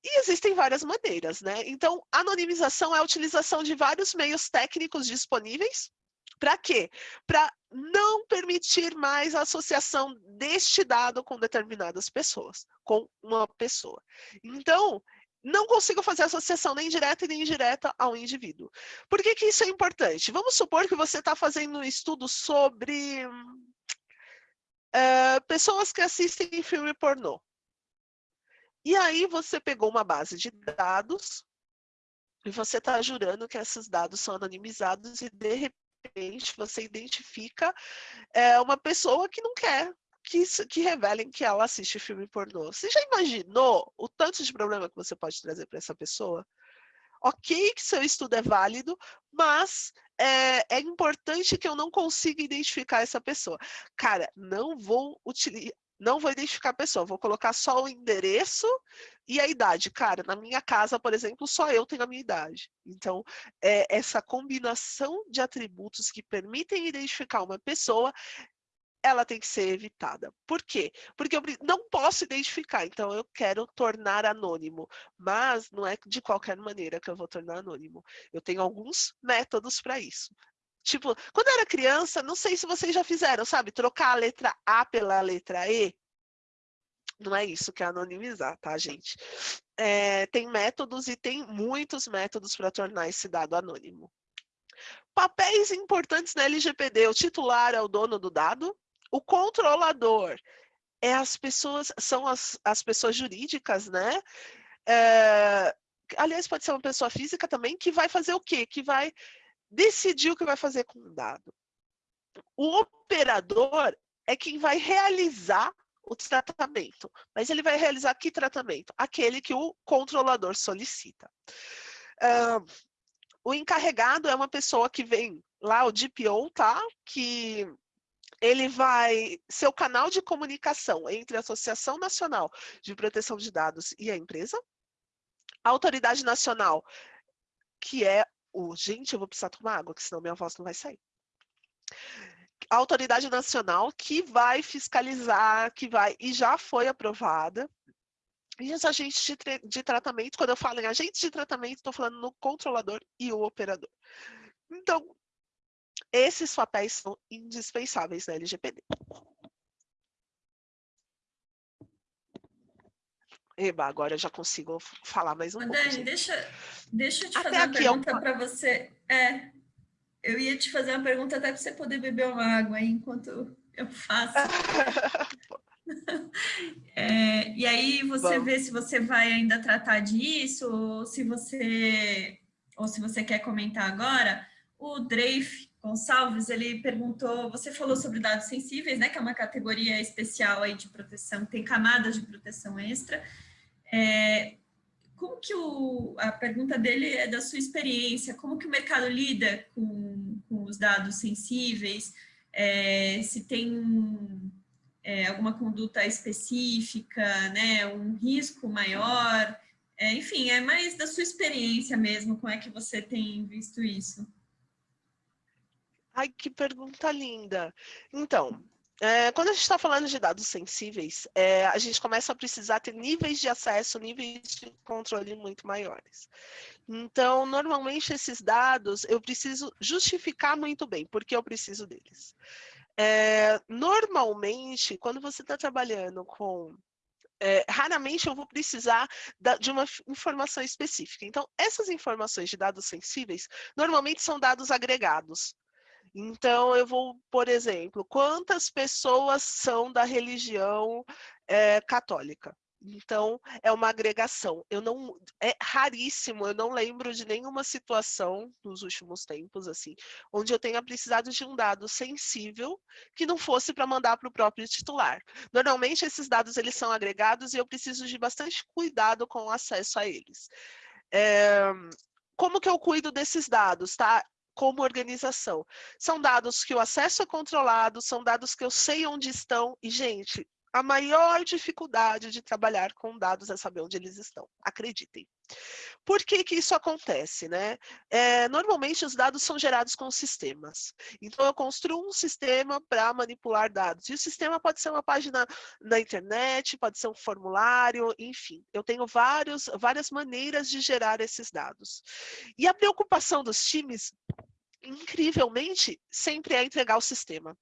E existem várias maneiras, né? Então, anonimização é a utilização de vários meios técnicos disponíveis. Para quê? Para não permitir mais a associação deste dado com determinadas pessoas, com uma pessoa. Então, não consigo fazer associação nem direta nem indireta ao indivíduo. Por que, que isso é importante? Vamos supor que você está fazendo um estudo sobre uh, pessoas que assistem filme pornô. E aí você pegou uma base de dados e você está jurando que esses dados são anonimizados e de repente você identifica é, uma pessoa que não quer que, que revelem que ela assiste filme pornô. Você já imaginou o tanto de problema que você pode trazer para essa pessoa? Ok que seu estudo é válido, mas é, é, importante que eu não consiga identificar essa pessoa. Cara, não vou utilizar, não vou identificar a pessoa, vou colocar só o endereço e a idade. Cara, na minha casa, por exemplo, só eu tenho a minha idade. Então, é, essa combinação de atributos que permitem identificar uma pessoa, ela tem que ser evitada. Por quê? Porque eu não posso identificar, então eu quero tornar anônimo, mas não é de qualquer maneira que eu vou tornar anônimo. Eu tenho alguns métodos para isso. Tipo, quando eu era criança, não sei se vocês já fizeram, sabe? Trocar a letra A pela letra E. Não é isso que é anonimizar, tá, gente? É, tem métodos e tem muitos métodos para tornar esse dado anônimo. Papéis importantes na LGPD. O titular é o dono do dado. O controlador é as pessoas, são as, as pessoas jurídicas, né? É, aliás, pode ser uma pessoa física também, que vai fazer o quê? Que vai decidir o que vai fazer com o dado. O operador é quem vai realizar o tratamento. Mas ele vai realizar que tratamento? Aquele que o controlador solicita. Uh, o encarregado é uma pessoa que vem lá, o DPO, tá? Que ele vai ser o canal de comunicação entre a Associação Nacional de Proteção de Dados e a empresa. A Autoridade Nacional, que é o gente, eu vou precisar tomar água, que senão minha voz não vai sair. A autoridade nacional que vai fiscalizar, que vai, e já foi aprovada, e os agentes de, de tratamento, quando eu falo em agentes de tratamento, estou falando no controlador e o operador. Então, esses papéis são indispensáveis na LGPD. Eba, agora eu já consigo falar mais um Dani, pouco. deixa, deixa eu te até fazer uma pergunta eu... para você. É, eu ia te fazer uma pergunta até para você poder beber uma água aí enquanto eu faço. (laughs) é, e aí você vê se você vai ainda tratar disso, ou se você, ou se você quer comentar agora. O Dreif Gonçalves, ele perguntou, você falou sobre dados sensíveis, né, que é uma categoria especial aí de proteção, tem camadas de proteção extra, é, como que o, a pergunta dele é da sua experiência, como que o mercado lida com, com os dados sensíveis, é, se tem é, alguma conduta específica, né, um risco maior, é, enfim, é mais da sua experiência mesmo, como é que você tem visto isso? Ai, que pergunta linda. Então, é, quando a gente está falando de dados sensíveis, é, a gente começa a precisar ter níveis de acesso, níveis de controle muito maiores. Então, normalmente, esses dados eu preciso justificar muito bem, porque eu preciso deles. É, normalmente, quando você está trabalhando com é, raramente eu vou precisar da, de uma informação específica. Então, essas informações de dados sensíveis, normalmente são dados agregados. Então, eu vou, por exemplo, quantas pessoas são da religião é, católica? Então, é uma agregação. Eu não é raríssimo, eu não lembro de nenhuma situação nos últimos tempos assim, onde eu tenha precisado de um dado sensível que não fosse para mandar para o próprio titular. Normalmente esses dados eles são agregados e eu preciso de bastante cuidado com o acesso a eles. É, como que eu cuido desses dados, tá? Como organização. São dados que o acesso é controlado, são dados que eu sei onde estão, e, gente, a maior dificuldade de trabalhar com dados é saber onde eles estão, acreditem. Por que que isso acontece, né? É, normalmente os dados são gerados com sistemas. Então eu construo um sistema para manipular dados. E o sistema pode ser uma página na internet, pode ser um formulário, enfim. Eu tenho vários, várias maneiras de gerar esses dados. E a preocupação dos times, incrivelmente, sempre é entregar o sistema.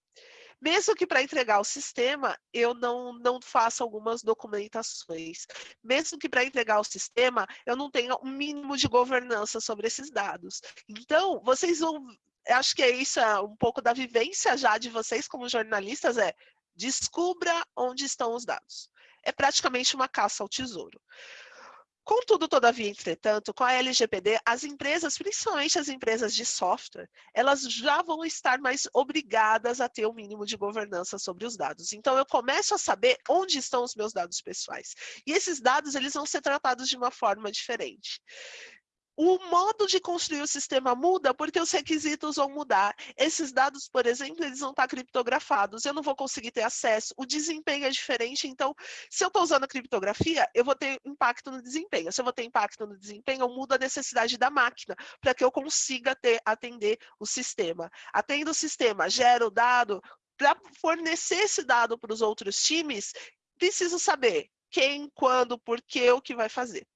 Mesmo que para entregar o sistema, eu não, não faça algumas documentações. Mesmo que para entregar o sistema, eu não tenha um mínimo de governança sobre esses dados. Então, vocês vão... Acho que é isso, é um pouco da vivência já de vocês como jornalistas, é descubra onde estão os dados. É praticamente uma caça ao tesouro. Contudo, todavia, entretanto, com a LGPD, as empresas, principalmente as empresas de software, elas já vão estar mais obrigadas a ter o um mínimo de governança sobre os dados. Então, eu começo a saber onde estão os meus dados pessoais. E esses dados, eles vão ser tratados de uma forma diferente o modo de construir o sistema muda porque os requisitos vão mudar. Esses dados, por exemplo, eles vão estar criptografados, eu não vou conseguir ter acesso, o desempenho é diferente, então, se eu estou usando a criptografia, eu vou ter impacto no desempenho. Se eu vou ter impacto no desempenho, eu mudo a necessidade da máquina para que eu consiga ter, atender o sistema. Atendo o sistema, gero o dado, para fornecer esse dado para os outros times, preciso saber quem, quando, por quê, o que vai fazer.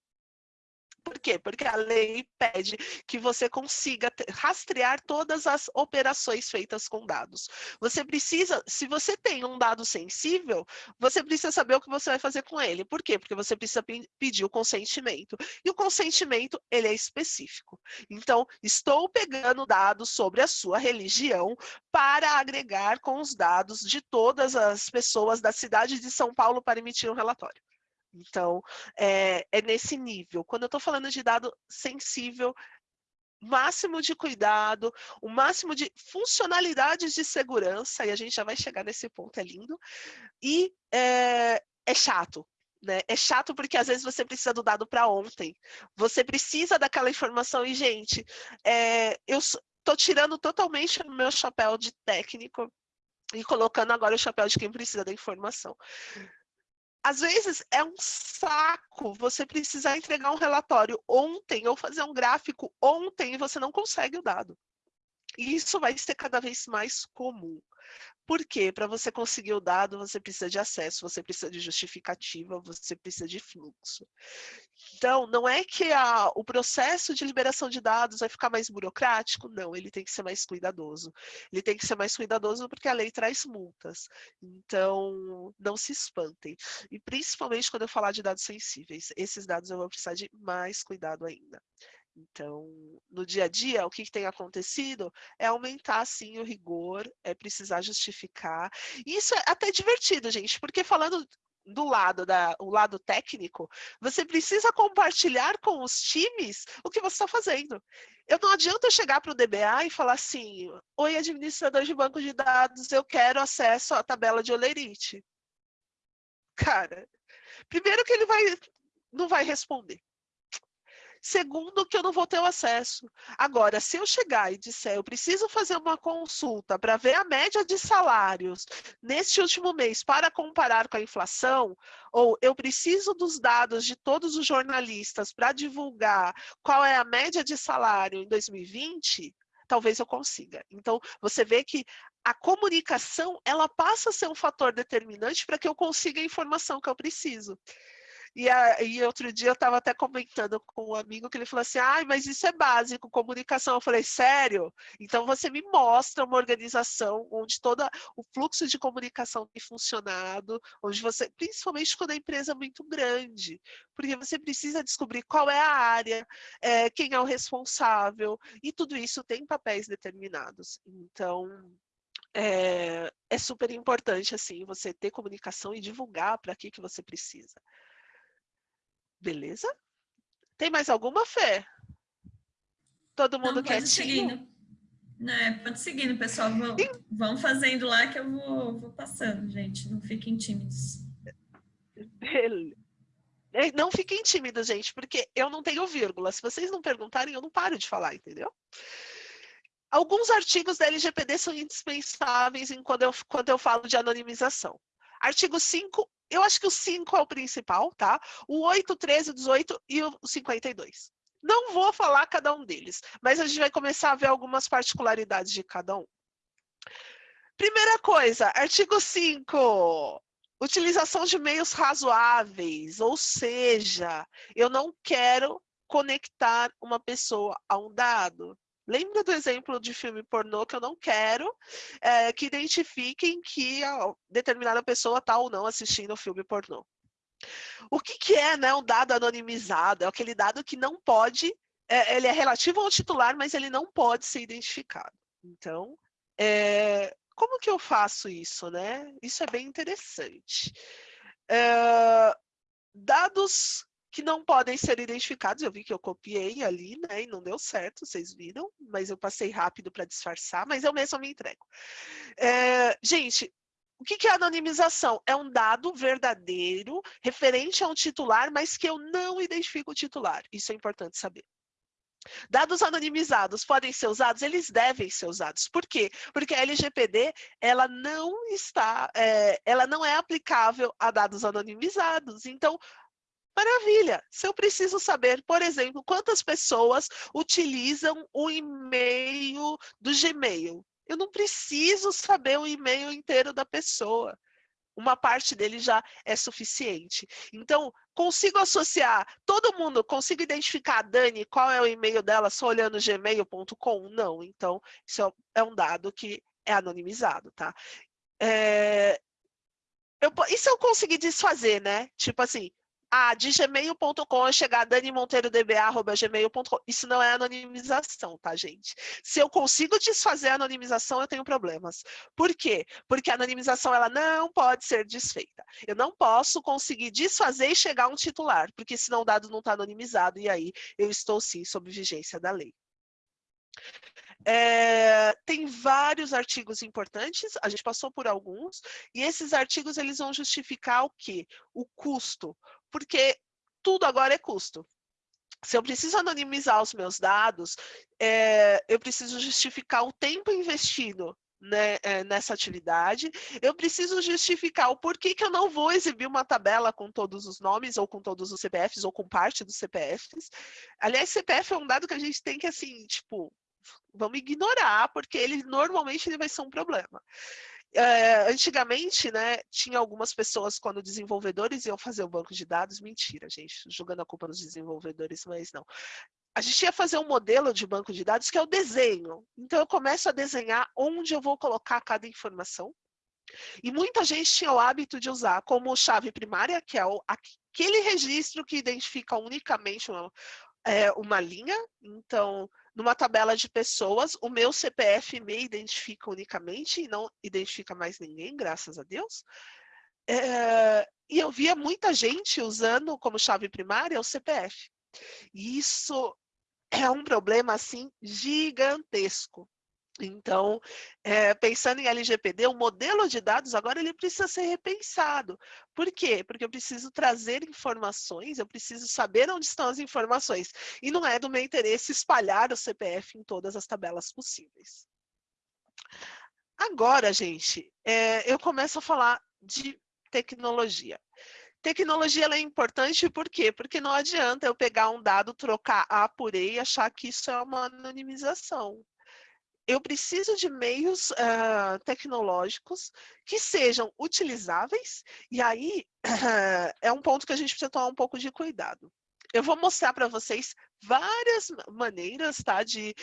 Por quê? Porque a lei pede que você consiga rastrear todas as operações feitas com dados. Você precisa, se você tem um dado sensível, você precisa saber o que você vai fazer com ele. Por quê? Porque você precisa pedir o consentimento. E o consentimento, ele é específico. Então, estou pegando dados sobre a sua religião para agregar com os dados de todas as pessoas da cidade de São Paulo para emitir um relatório. Então, é, é nesse nível. Quando eu estou falando de dado sensível, máximo de cuidado, o máximo de funcionalidades de segurança, e a gente já vai chegar nesse ponto, é lindo, e é, é chato, né? É chato porque às vezes você precisa do dado para ontem, você precisa daquela informação, e gente, é, eu estou tirando totalmente o meu chapéu de técnico e colocando agora o chapéu de quem precisa da informação às vezes é um saco você precisar entregar um relatório ontem ou fazer um gráfico ontem e você não consegue o dado. E isso vai ser cada vez mais comum. Por quê? Para você conseguir o dado, você precisa de acesso, você precisa de justificativa, você precisa de fluxo. Então, não é que a, o processo de liberação de dados vai ficar mais burocrático, não, ele tem que ser mais cuidadoso. Ele tem que ser mais cuidadoso porque a lei traz multas. Então, não se espantem. E principalmente quando eu falar de dados sensíveis, esses dados eu vou precisar de mais cuidado ainda. Então, no dia a dia, o que, que tem acontecido é aumentar, sim, o rigor, é precisar justificar. E isso é até divertido, gente, porque falando do lado da o lado técnico, você precisa compartilhar com os times o que você está fazendo. Eu não adianta chegar para o DBA e falar assim, oi administrador de banco de dados, eu quero acesso à tabela de Olerite. Cara, primeiro que ele vai, não vai responder. Segundo, que eu não vou ter o acesso. Agora, se eu chegar e disser, eu preciso fazer uma consulta para ver a média de salários neste último mês para comparar com a inflação, ou eu preciso dos dados de todos os jornalistas para divulgar qual é a média de salário em 2020, talvez eu consiga. Então, você vê que a comunicação, ela passa a ser um fator determinante para que eu consiga a informação que eu preciso. E, a, e outro dia eu estava até comentando com um amigo que ele falou assim, ah, mas isso é básico, comunicação. Eu falei, sério? Então você me mostra uma organização onde todo o fluxo de comunicação tem funcionado, onde você, principalmente quando a empresa é muito grande, porque você precisa descobrir qual é a área, é, quem é o responsável, e tudo isso tem papéis determinados. Então, é, é, super importante assim você ter comunicação e divulgar para que que você precisa. Beleza? Tem mais alguma, Fê? Todo mundo quer seguindo. É, pode seguindo, pessoal. Vão, vão fazendo lá que eu vou, vou passando, gente. Não fiquem tímidos. Beleza. É, não fiquem tímidos, gente, porque eu não tenho vírgula. Se vocês não perguntarem, eu não paro de falar, entendeu? Alguns artigos da LGPD são indispensáveis em quando, eu, quando eu falo de anonimização. Artigo 5, eu acho que o 5 é o principal, tá? O 8, 13, 18 e o 52. Não vou falar cada um deles, mas a gente vai começar a ver algumas particularidades de cada um. Primeira coisa, artigo 5. Utilização de meios razoáveis, ou seja, eu não quero conectar uma pessoa a um dado. Lembra do exemplo de filme pornô que eu não quero é, que identifiquem que determinada pessoa está ou não assistindo o filme pornô. O que, que é né, um dado anonimizado? É aquele dado que não pode, é, ele é relativo ao titular, mas ele não pode ser identificado. Então, é, como que eu faço isso? Né? Isso é bem interessante. É, dados que não podem ser identificados. Eu vi que eu copiei ali, né? E não deu certo, vocês viram, mas eu passei rápido para disfarçar, mas eu mesmo me entrego. É, gente, o que, é anonimização? É um dado verdadeiro, referente a um titular, mas que eu não identifico o titular. Isso é importante saber. Dados anonimizados podem ser usados? Eles devem ser usados. Por quê? Porque a LGPD ela não está, é, ela não é aplicável a dados anonimizados. Então, Maravilha! Se eu preciso saber, por exemplo, quantas pessoas utilizam o e-mail do Gmail, eu não preciso saber o e-mail inteiro da pessoa. Uma parte dele já é suficiente. Então, consigo associar todo mundo, consigo identificar a Dani, qual é o e-mail dela, só olhando gmail.com? Não. Então, isso é um dado que é anonimizado, tá? É, eu, isso eu consegui desfazer, né? Tipo assim, ah, de gmail.com é chegar danimonteiro.dba.gmail.com. Isso não é anonimização, tá, gente? Se eu consigo desfazer a anonimização, eu tenho problemas. Por quê? Porque a anonimização ela não pode ser desfeita. Eu não posso conseguir desfazer e chegar a um titular, porque senão o dado não está anonimizado, e aí eu estou sim sob vigência da lei. É, tem vários artigos importantes, a gente passou por alguns, e esses artigos eles vão justificar o quê? O custo porque tudo agora é custo. Se eu preciso anonimizar os meus dados, é, eu preciso justificar o tempo investido né, é, nessa atividade, eu preciso justificar o porquê que eu não vou exibir uma tabela com todos os nomes, ou com todos os CPFs, ou com parte dos CPFs. Aliás, CPF é um dado que a gente tem que, assim, tipo, vamos ignorar, porque ele normalmente ele vai ser um problema. É, antigamente, né, tinha algumas pessoas, quando desenvolvedores iam fazer o banco de dados, mentira, gente, jogando a culpa nos desenvolvedores, mas não. A gente ia fazer um modelo de banco de dados que é o desenho. Então, eu começo a desenhar onde eu vou colocar cada informação. E muita gente tinha o hábito de usar como chave primária, que é o, aquele registro que identifica unicamente uma, é, uma linha. Então, numa tabela de pessoas, o meu CPF me identifica unicamente e não identifica mais ninguém, graças a Deus. É, e eu via muita gente usando como chave primária o CPF. E isso é um problema, assim, gigantesco. Então, é, pensando em LGPD, o modelo de dados agora ele precisa ser repensado. Por quê? Porque eu preciso trazer informações, eu preciso saber onde estão as informações. E não é do meu interesse espalhar o CPF em todas as tabelas possíveis. Agora, gente, é, eu começo a falar de tecnologia. Tecnologia é importante por quê? Porque não adianta eu pegar um dado, trocar A por E e achar que isso é uma anonimização eu preciso de meios uh, tecnológicos que sejam utilizáveis, e aí uh, (clears throat) é um ponto que a gente precisa tomar um pouco de cuidado. Eu vou mostrar para vocês várias maneiras tá, de,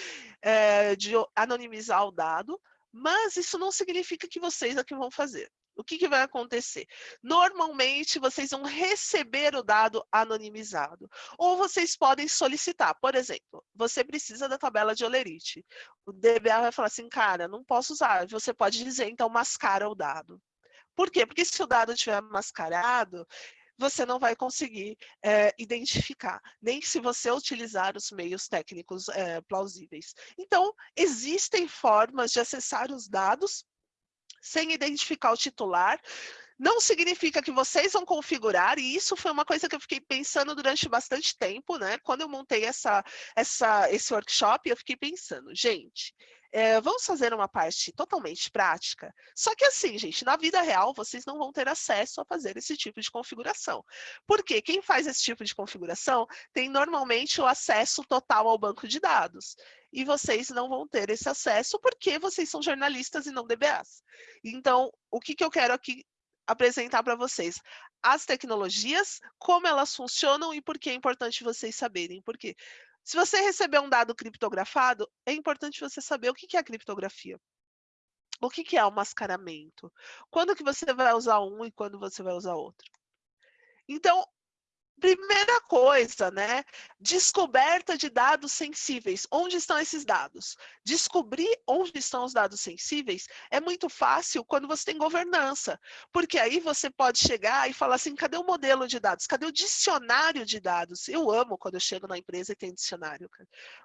uh, de anonimizar o dado, mas isso não significa que vocês é que vão fazer o que, que, vai acontecer? Normalmente, vocês vão receber o dado anonimizado. Ou vocês podem solicitar. Por exemplo, você precisa da tabela de Olerite. O DBA vai falar assim, cara, não posso usar. Você pode dizer, então, mascara o dado. Por quê? Porque se o dado estiver mascarado, você não vai conseguir é, identificar, nem se você utilizar os meios técnicos é, plausíveis. Então, existem formas de acessar os dados sem identificar o titular, não significa que vocês vão configurar, e isso foi uma coisa que eu fiquei pensando durante bastante tempo, né? Quando eu montei essa, essa, esse workshop, eu fiquei pensando, gente, é, vamos fazer uma parte totalmente prática. Só que assim, gente, na vida real, vocês não vão ter acesso a fazer esse tipo de configuração. Porque quem faz esse tipo de configuração tem normalmente o acesso total ao banco de dados. E vocês não vão ter esse acesso porque vocês são jornalistas e não DBAs. Então, o que, que eu quero aqui apresentar para vocês as tecnologias, como elas funcionam e por que é importante vocês saberem. Porque se você receber um dado criptografado, é importante você saber o que é a criptografia. O que é o mascaramento? Quando que você vai usar um e quando você vai usar outro? Então, Primeira coisa, né? Descoberta de dados sensíveis. Onde estão esses dados? Descobrir onde estão os dados sensíveis é muito fácil quando você tem governança, porque aí você pode chegar e falar assim, cadê o modelo de dados? Cadê o dicionário de dados? Eu amo quando eu chego na empresa e tem dicionário,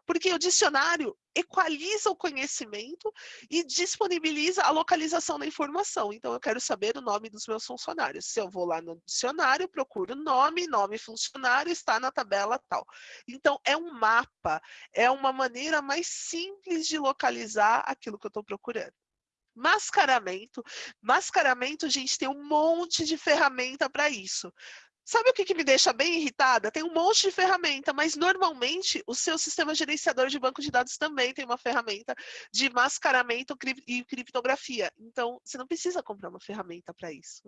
porque o dicionário equaliza o conhecimento e disponibiliza a localização da informação. Então, eu quero saber o nome dos meus funcionários. Se eu vou lá no dicionário, procuro nome, nome funcionário, está na tabela tal. Então, é um mapa, é uma maneira mais simples de localizar aquilo que eu estou procurando. Mascaramento. Mascaramento, gente, tem um monte de ferramenta para isso. Sabe o que, que, me deixa bem irritada? Tem um monte de ferramenta, mas normalmente o seu sistema gerenciador de banco de dados também tem uma ferramenta de mascaramento e criptografia. Então, você não precisa comprar uma ferramenta para isso.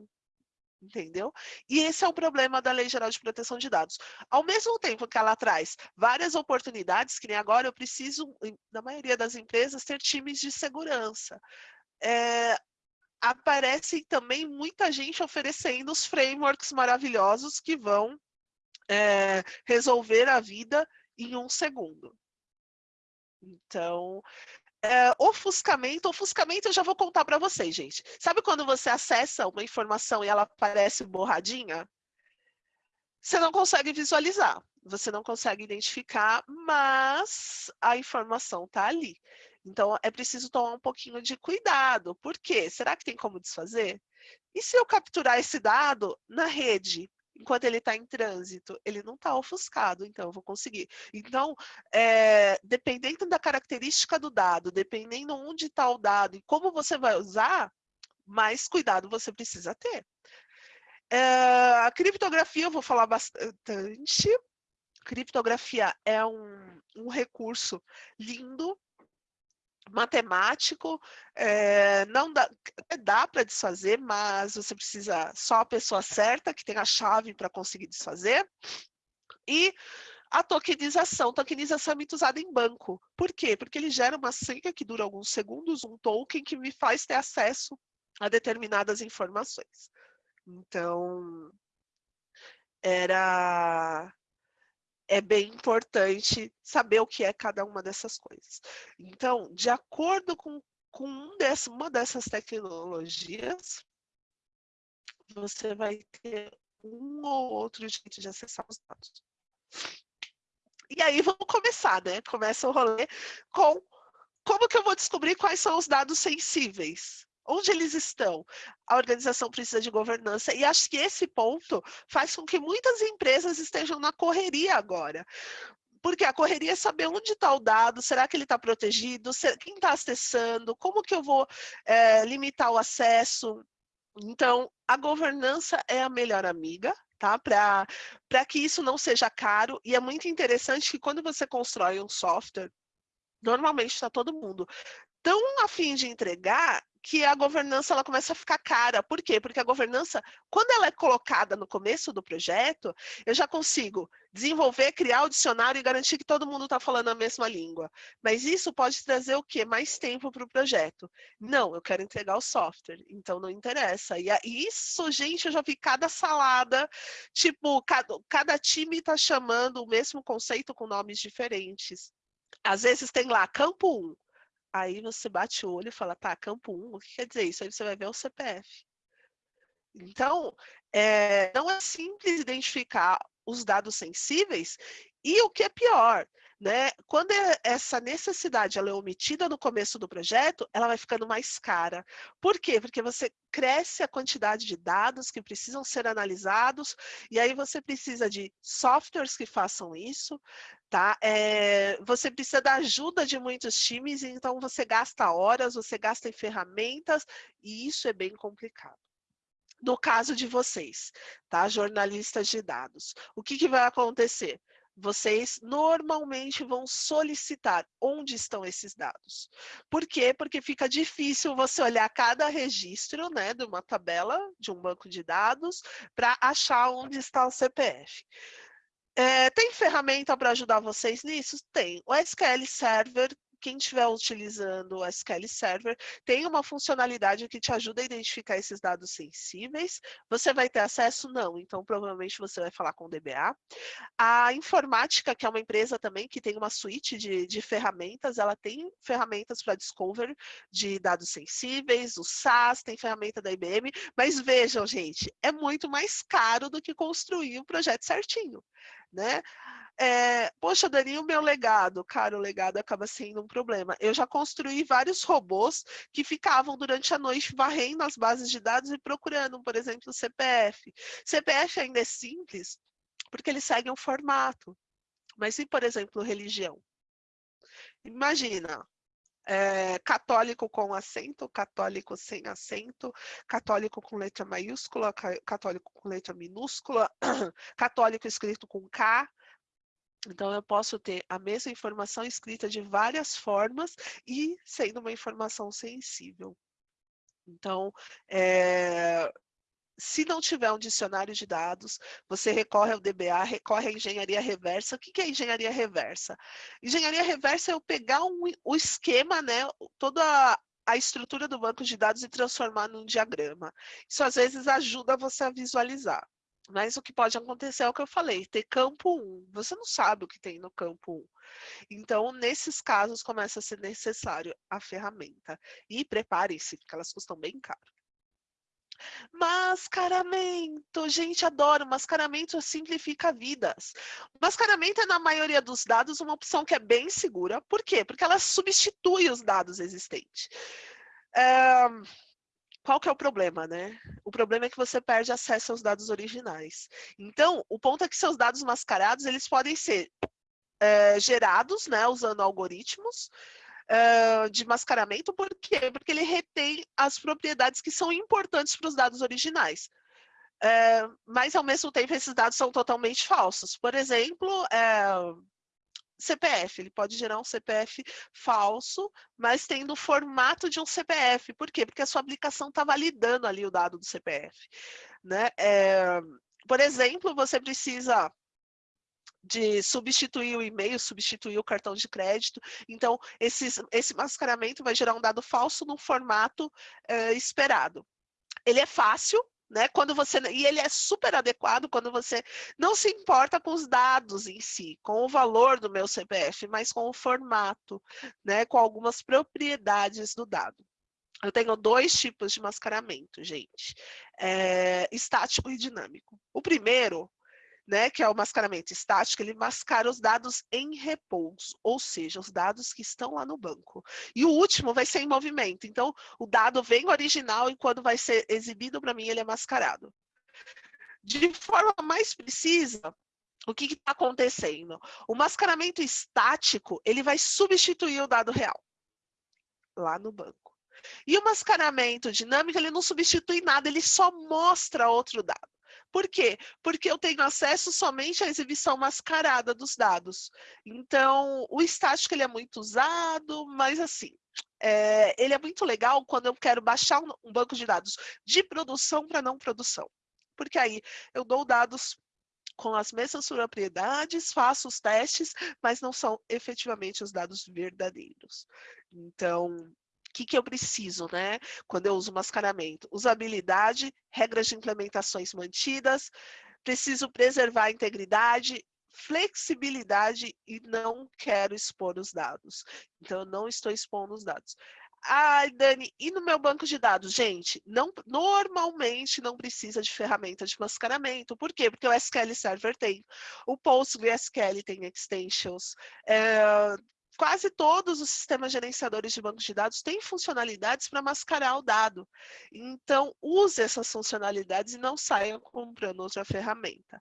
Entendeu? E esse é o problema da Lei Geral de Proteção de Dados. Ao mesmo tempo que ela traz várias oportunidades, que nem agora eu preciso, na maioria das empresas, ter times de segurança. É, aparece também muita gente oferecendo os frameworks maravilhosos que vão é, resolver a vida em um segundo. Então, é, ofuscamento, ofuscamento eu já vou contar para vocês, gente. Sabe quando você acessa uma informação e ela aparece borradinha? Você não consegue visualizar, você não consegue identificar, mas a informação está ali. Então, é preciso tomar um pouquinho de cuidado. Por quê? Será que tem como desfazer? E se eu capturar esse dado na rede, enquanto ele está em trânsito, ele não está ofuscado, então eu vou conseguir. Então, é, dependendo da característica do dado, dependendo onde está o dado e como você vai usar, mais cuidado você precisa ter. É, a criptografia, eu vou falar bastante. Criptografia é um, um recurso lindo matemático, é, não dá, dá para desfazer, mas você precisa só a pessoa certa, que tem a chave para conseguir desfazer. E a tokenização. Tokenização é muito usada em banco. Por quê? Porque ele gera uma senha que dura alguns segundos, um token que me faz ter acesso a determinadas informações. Então, era é bem importante saber o que é cada uma dessas coisas. Então, de acordo com, com um desse, uma dessas tecnologias, você vai ter um ou outro jeito de acessar os dados. E aí vamos começar, né? Começa o rolê com como que eu vou descobrir quais são os dados sensíveis? Onde eles estão? A organização precisa de governança. E acho que esse ponto faz com que muitas empresas estejam na correria agora. Porque a correria é saber onde está o dado, será que ele está protegido, quem está acessando, como que eu vou é, limitar o acesso. Então, a governança é a melhor amiga, tá? Para que isso não seja caro. E é muito interessante que quando você constrói um software, normalmente está todo mundo tão afim de entregar que a governança ela começa a ficar cara. Por quê? Porque a governança, quando ela é colocada no começo do projeto, eu já consigo desenvolver, criar o dicionário e garantir que todo mundo está falando a mesma língua. Mas isso pode trazer o quê? Mais tempo para o projeto. Não, eu quero entregar o software, então não interessa. E isso, gente, eu já vi cada salada, tipo, cada, cada time está chamando o mesmo conceito com nomes diferentes. Às vezes tem lá campo 1, Aí você bate o olho e fala, tá, campo 1, o que quer dizer isso? Aí você vai ver o CPF. Então, é, não é simples identificar os dados sensíveis e o que é pior, né? Quando é, essa necessidade ela é omitida no começo do projeto, ela vai ficando mais cara. Por quê? Porque você cresce a quantidade de dados que precisam ser analisados, e aí você precisa de softwares que façam isso, tá? É, você precisa da ajuda de muitos times, então você gasta horas, você gasta em ferramentas, e isso é bem complicado no caso de vocês, tá? Jornalistas de dados. O que, que vai acontecer? Vocês normalmente vão solicitar onde estão esses dados. Por quê? Porque fica difícil você olhar cada registro né, de uma tabela, de um banco de dados, para achar onde está o CPF. É, tem ferramenta para ajudar vocês nisso? Tem. O SQL Server quem estiver utilizando o SQL Server, tem uma funcionalidade que te ajuda a identificar esses dados sensíveis. Você vai ter acesso? Não, então provavelmente você vai falar com o DBA. A Informática, que é uma empresa também que tem uma suíte de, de ferramentas, ela tem ferramentas para discover de dados sensíveis, o SAS, tem ferramenta da IBM, mas vejam, gente, é muito mais caro do que construir o projeto certinho, né? É, poxa, Dani, o meu legado? Cara, o legado acaba sendo um problema. Eu já construí vários robôs que ficavam durante a noite varrendo as bases de dados e procurando, por exemplo, o CPF. CPF ainda é simples, porque ele segue um formato. Mas e, por exemplo, religião? Imagina, é, católico com acento, católico sem acento, católico com letra maiúscula, católico com letra minúscula, (clears throat) católico escrito com K, então, eu posso ter a mesma informação escrita de várias formas e sendo uma informação sensível. Então, é, se não tiver um dicionário de dados, você recorre ao DBA, recorre à engenharia reversa. O que é engenharia reversa? Engenharia reversa é eu pegar um, o esquema, né, toda a, a estrutura do banco de dados e transformar num diagrama. Isso às vezes ajuda você a visualizar. Mas o que pode acontecer é o que eu falei, ter campo 1. Você não sabe o que tem no campo 1. Então, nesses casos, começa a ser necessário a ferramenta. E preparem-se, porque elas custam bem caro. Mascaramento, gente, adoro. Mascaramento simplifica vidas. Mascaramento é, na maioria dos dados, uma opção que é bem segura. Por quê? Porque ela substitui os dados existentes. É qual que é o problema, né? O problema é que você perde acesso aos dados originais. Então, o ponto é que seus dados mascarados, eles podem ser é, gerados, né, usando algoritmos é, de mascaramento, por quê? Porque ele retém as propriedades que são importantes para os dados originais. É, mas, ao mesmo tempo, esses dados são totalmente falsos. Por exemplo, CPF, ele pode gerar um CPF falso, mas tendo o formato de um CPF. Por quê? Porque a sua aplicação está validando ali o dado do CPF. Né? É, por exemplo, você precisa de substituir o e-mail, substituir o cartão de crédito. Então, esses, esse mascaramento vai gerar um dado falso no formato é, esperado. Ele é fácil, né? Quando você e ele é super adequado quando você não se importa com os dados em si, com o valor do meu CPF, mas com o formato, né? Com algumas propriedades do dado. Eu tenho dois tipos de mascaramento, gente, é, estático e dinâmico. O primeiro né, que é o mascaramento estático, ele mascara os dados em repouso, ou seja, os dados que estão lá no banco. E o último vai ser em movimento, então o dado vem original e quando vai ser exibido para mim, ele é mascarado. De forma mais precisa, o que está acontecendo? O mascaramento estático, ele vai substituir o dado real, lá no banco. E o mascaramento dinâmico, ele não substitui nada, ele só mostra outro dado. Por quê? Porque eu tenho acesso somente à exibição mascarada dos dados. Então, o estático ele é muito usado, mas assim, é, ele é muito legal quando eu quero baixar um, um banco de dados de produção para não produção. Porque aí eu dou dados com as mesmas propriedades, faço os testes, mas não são efetivamente os dados verdadeiros. Então, que, que eu preciso, né? Quando eu uso mascaramento? Usabilidade, regras de implementações mantidas, preciso preservar a integridade, flexibilidade e não quero expor os dados. Então, eu não estou expondo os dados. Ai, Dani, e no meu banco de dados? Gente, não, normalmente não precisa de ferramenta de mascaramento. Por quê? Porque o SQL Server tem, o PostgreSQL tem extensions, é, quase todos os sistemas gerenciadores de bancos de dados têm funcionalidades para mascarar o dado. Então, use essas funcionalidades e não saia comprando outra ferramenta.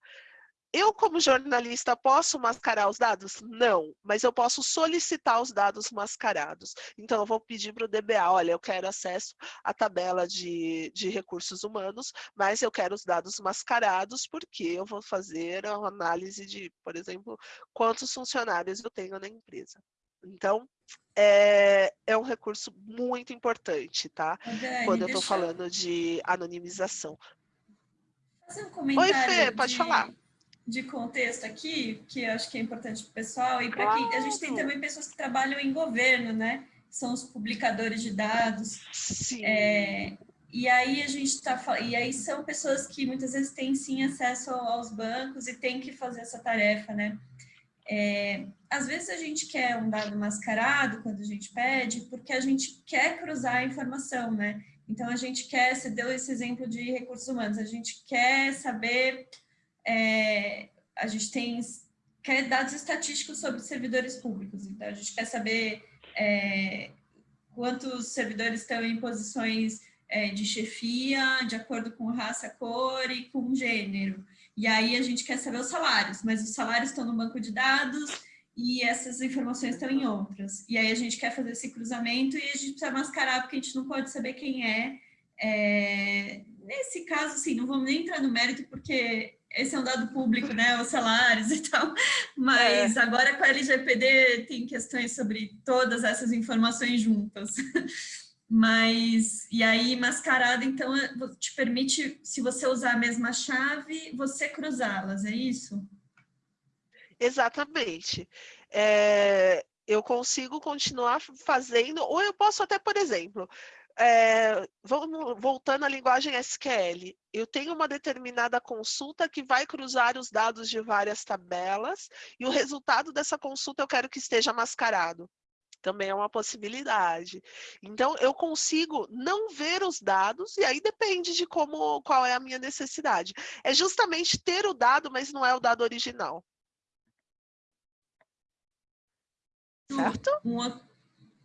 Eu, como jornalista, posso mascarar os dados? Não, mas eu posso solicitar os dados mascarados. Então, eu vou pedir para o DBA, olha, eu quero acesso à tabela de, de recursos humanos, mas eu quero os dados mascarados, porque eu vou fazer a análise de, por exemplo, quantos funcionários eu tenho na empresa. Então, é, é um recurso muito importante, tá? Dani, Quando eu estou falando de anonimização. Fazer um comentário Oi, Fê, pode de... falar de contexto aqui, que eu acho que é importante para o pessoal, e para claro. quem a gente tem também pessoas que trabalham em governo, né? São os publicadores de dados. Sim. É, e aí a gente está e aí são pessoas que muitas vezes têm sim acesso aos bancos e têm que fazer essa tarefa, né? É, às vezes a gente quer um dado mascarado quando a gente pede, porque a gente quer cruzar a informação, né? Então a gente quer, você deu esse exemplo de recursos humanos, a gente quer saber é, a gente tem quer dados estatísticos sobre servidores públicos. Então, a gente quer saber é, quantos servidores estão em posições é, de chefia, de acordo com raça, cor e com gênero. E aí a gente quer saber os salários, mas os salários estão no banco de dados e essas informações estão em outras. E aí a gente quer fazer esse cruzamento e a gente precisa mascarar porque a gente não pode saber quem é. é nesse caso, assim, não vamos nem entrar no mérito porque esse é um dado público, né, os salários e tal, (laughs) mas é. agora com a LGPD tem questões sobre todas essas informações juntas. (laughs) Mas, e aí mascarada, então, te permite, se você usar a mesma chave, você cruzá-las, é isso? Exatamente. É, eu consigo continuar fazendo, ou eu posso até, por exemplo, é, vamos, voltando à linguagem SQL, eu tenho uma determinada consulta que vai cruzar os dados de várias tabelas e o resultado dessa consulta eu quero que esteja mascarado. Também é uma possibilidade. Então, eu consigo não ver os dados, e aí depende de como, qual é a minha necessidade. É justamente ter o dado, mas não é o dado original. Certo? Um outro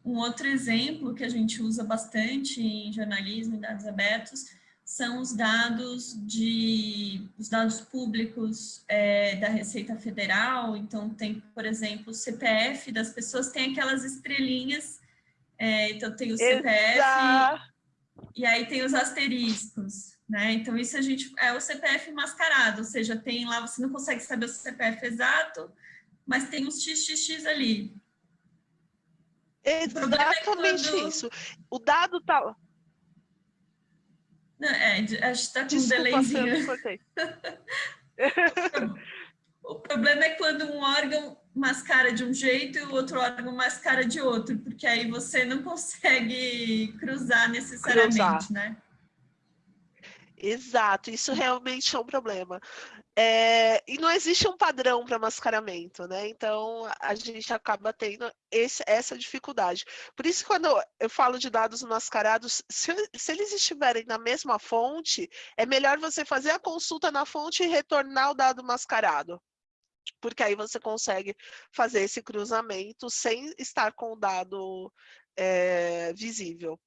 um outro exemplo que a gente usa bastante em jornalismo e dados abertos são os dados de os dados públicos é, da Receita Federal. Então tem, por exemplo, o CPF das pessoas tem aquelas estrelinhas. É, então tem o CPF Exato. e aí tem os asteriscos, né? Então isso a gente é o CPF mascarado, ou seja, tem lá você não consegue saber o CPF exato, mas tem uns xxx ali. Exatamente quando... isso. O dado tá. Não, é, a gente tá com um delayzinho. (laughs) o problema é quando um órgão mascara de um jeito e o outro órgão mascara de outro, porque aí você não consegue cruzar necessariamente, cruzar. né? Exato, isso realmente é um problema. É, e não existe um padrão para mascaramento, né? Então a gente acaba tendo esse, essa dificuldade. Por isso, quando eu falo de dados mascarados, se, se, eles estiverem na mesma fonte, é melhor você fazer a consulta na fonte e retornar o dado mascarado. Porque aí você consegue fazer esse cruzamento sem estar com o dado é, visível.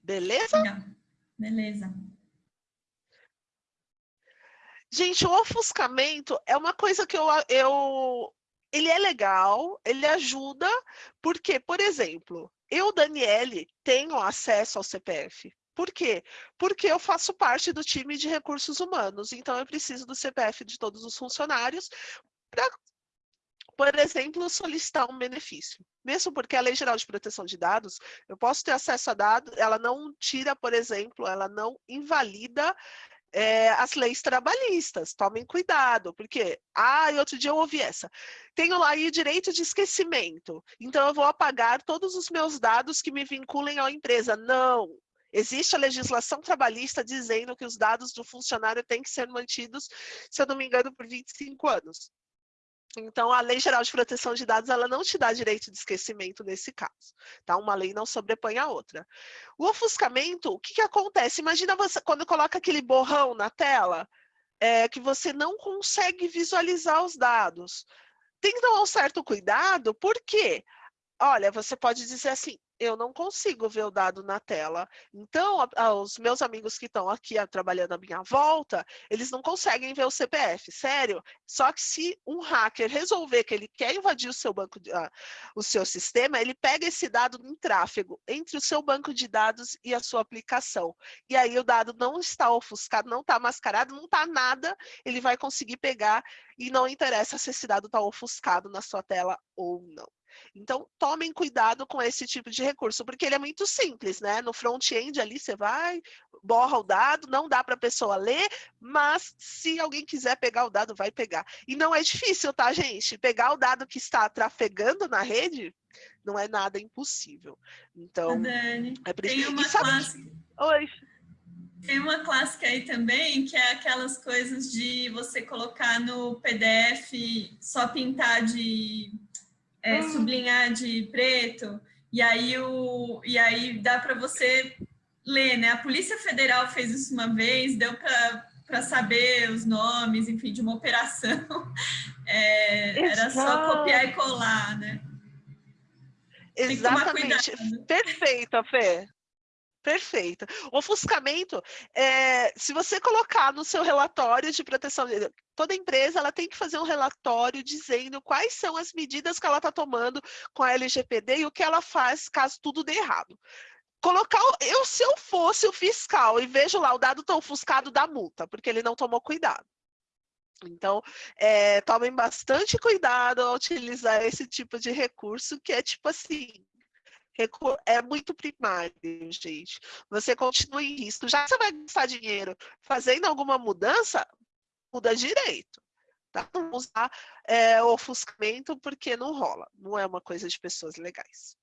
Beleza? Beleza. Gente, o ofuscamento é uma coisa que eu, eu ele é legal, ele ajuda, porque, por exemplo, eu, Daniele, tenho acesso ao CPF. Por quê? Porque eu faço parte do time de recursos humanos, então eu preciso do CPF de todos os funcionários para, por exemplo, solicitar um benefício. Mesmo porque a Lei Geral de Proteção de Dados, eu posso ter acesso a dados, ela não tira, por exemplo, ela não invalida é, as leis trabalhistas. Tomem cuidado, porque, ah, e outro dia eu ouvi essa. Tenho lá aí direito de esquecimento, então eu vou apagar todos os meus dados que me vinculem à empresa. Não, Existe a legislação trabalhista dizendo que os dados do funcionário têm que ser mantidos, se eu não me engano, por 25 anos. Então, a Lei Geral de Proteção de Dados, ela não te dá direito de esquecimento nesse caso, tá? Uma lei não sobrepõe a outra. O ofuscamento, o que que acontece? Imagina você, quando coloca aquele borrão na tela, é, que você não consegue visualizar os dados. Tem que tomar um certo cuidado, por quê? Olha, você pode dizer assim, eu não consigo ver o dado na tela. Então, a, a, os meus amigos que estão aqui a, trabalhando à minha volta, eles não conseguem ver o CPF, sério. Só que se um hacker resolver que ele quer invadir o seu banco, de, uh, o seu sistema, ele pega esse dado em tráfego entre o seu banco de dados e a sua aplicação. E aí o dado não está ofuscado, não está mascarado, não está nada, ele vai conseguir pegar e não interessa se esse dado está ofuscado na sua tela ou não. Então, tomem cuidado com esse tipo de recurso, porque ele é muito simples, né? No front-end ali, você vai, borra o dado, não dá para a pessoa ler, mas se alguém quiser pegar o dado, vai pegar. E não é difícil, tá, gente? Pegar o dado que está trafegando na rede, não é nada impossível. Então, Dani, é por isso. Tem uma clássica. Oi. Tem uma clássica aí também, que é aquelas coisas de você colocar no PDF, só pintar de é, hum. sublinhar de preto, e aí, o, e aí dá para você ler, né? A Polícia Federal fez isso uma vez, deu para saber os nomes, enfim, de uma operação. (laughs) É, era só copiar e colar, né? Exatamente. Perfeito, Fê. Perfeito. O ofuscamento, é, se você colocar no seu relatório de proteção, toda empresa ela tem que fazer um relatório dizendo quais são as medidas que ela está tomando com a LGPD e o que ela faz caso tudo dê errado. Colocar, eu se eu fosse o fiscal e vejo lá o dado tão ofuscado da multa, porque ele não tomou cuidado. Então, é, tomem bastante cuidado ao utilizar esse tipo de recurso, que é tipo assim, é muito primário, gente. Você continua em risco. Já que você vai gastar dinheiro fazendo alguma mudança, muda direito. Tá? Não usar é, ofuscamento porque não rola. Não é uma coisa de pessoas legais.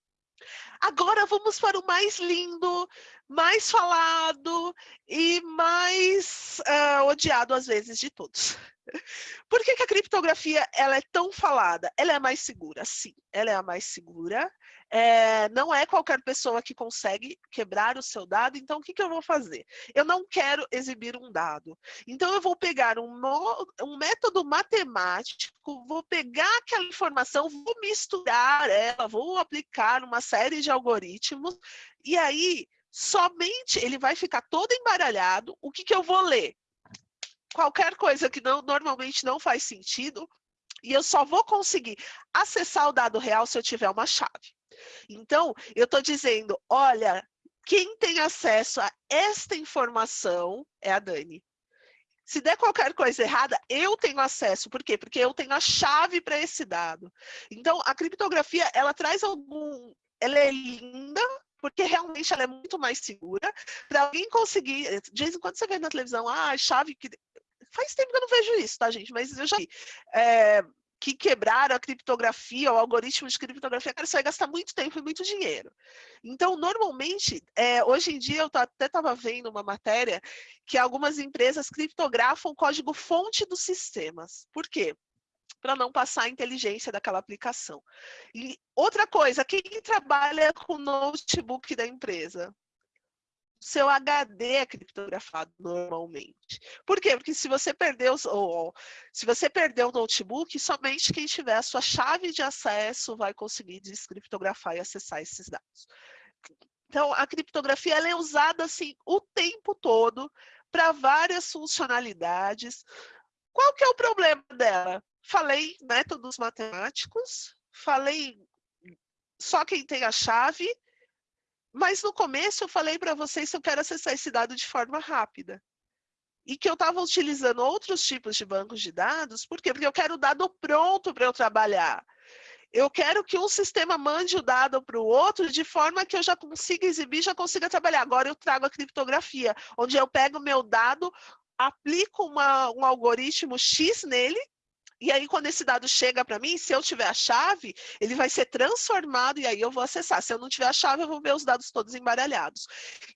Agora vamos para o mais lindo, mais falado e mais uh, odiado às vezes de todos. Por que, que, a criptografia ela é tão falada? Ela é mais segura, sim, ela é a mais segura, é, não é qualquer pessoa que consegue quebrar o seu dado, então o que, que eu vou fazer? Eu não quero exibir um dado, então eu vou pegar um, um método matemático, vou pegar aquela informação, vou misturar ela, vou aplicar uma série de algoritmos, e aí somente ele vai ficar todo embaralhado, o que, que eu vou ler? Qualquer coisa que não, normalmente não faz sentido, e eu só vou conseguir acessar o dado real se eu tiver uma chave. Então, eu estou dizendo, olha, quem tem acesso a esta informação é a Dani. Se der qualquer coisa errada, eu tenho acesso. Por quê? Porque eu tenho a chave para esse dado. Então, a criptografia, ela traz algum... Ela é linda, porque realmente ela é muito mais segura. Para alguém conseguir... De vez em quando você vê na televisão, ah, chave que... Faz tempo que eu não vejo isso, tá, gente? Mas eu já vi. É, que quebraram a criptografia, o algoritmo de criptografia, cara, isso vai gastar muito tempo e muito dinheiro. Então, normalmente, é, hoje em dia, eu até estava vendo uma matéria que algumas empresas criptografam o código fonte dos sistemas. Por quê? Para não passar a inteligência daquela aplicação. E outra coisa, quem trabalha com notebook da empresa? seu HD é criptografado normalmente. Por quê? Porque se você perdeu, ou, se você perdeu o notebook, somente quem tiver a sua chave de acesso vai conseguir descriptografar e acessar esses dados. Então, a criptografia é usada assim o tempo todo para várias funcionalidades. Qual que é o problema dela? Falei métodos matemáticos, falei só quem tem a chave, mas no começo eu falei para vocês que eu quero acessar esse dado de forma rápida. E que eu estava utilizando outros tipos de bancos de dados, por quê? Porque eu quero o dado pronto para eu trabalhar. Eu quero que um sistema mande o dado para o outro de forma que eu já consiga exibir, já consiga trabalhar. Agora eu trago a criptografia, onde eu pego o meu dado, aplico uma, um algoritmo X nele, e aí, quando esse dado chega para mim, se eu tiver a chave, ele vai ser transformado e aí eu vou acessar. Se eu não tiver a chave, eu vou ver os dados todos embaralhados.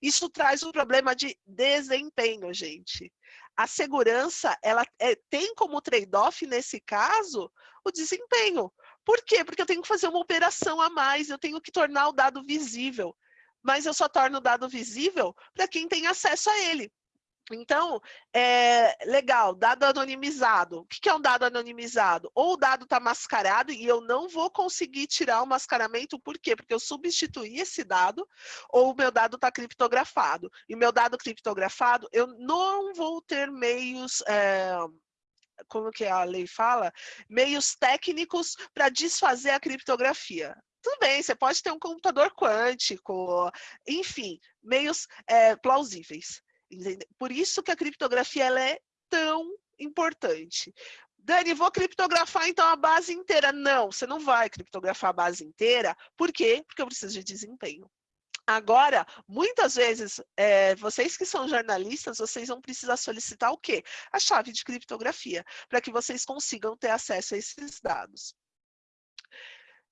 Isso traz um problema de desempenho, gente. A segurança, ela é, tem como trade-off, nesse caso, o desempenho. Por quê? Porque eu tenho que fazer uma operação a mais, eu tenho que tornar o dado visível. Mas eu só torno o dado visível para quem tem acesso a ele. Então, é legal, dado anonimizado. O que é um dado anonimizado? Ou o dado está mascarado e eu não vou conseguir tirar o mascaramento, por quê? Porque eu substituí esse dado, ou o meu dado está criptografado. E meu dado criptografado, eu não vou ter meios... É, como que a lei fala? Meios técnicos para desfazer a criptografia tudo bem, você pode ter um computador quântico, enfim, meios é, plausíveis. Por isso que a criptografia ela é tão importante. Dani, vou criptografar então a base inteira. Não, você não vai criptografar a base inteira. Por quê? Porque eu preciso de desempenho. Agora, muitas vezes, é, vocês que são jornalistas, vocês vão precisar solicitar o quê? A chave de criptografia, para que vocês consigam ter acesso a esses dados.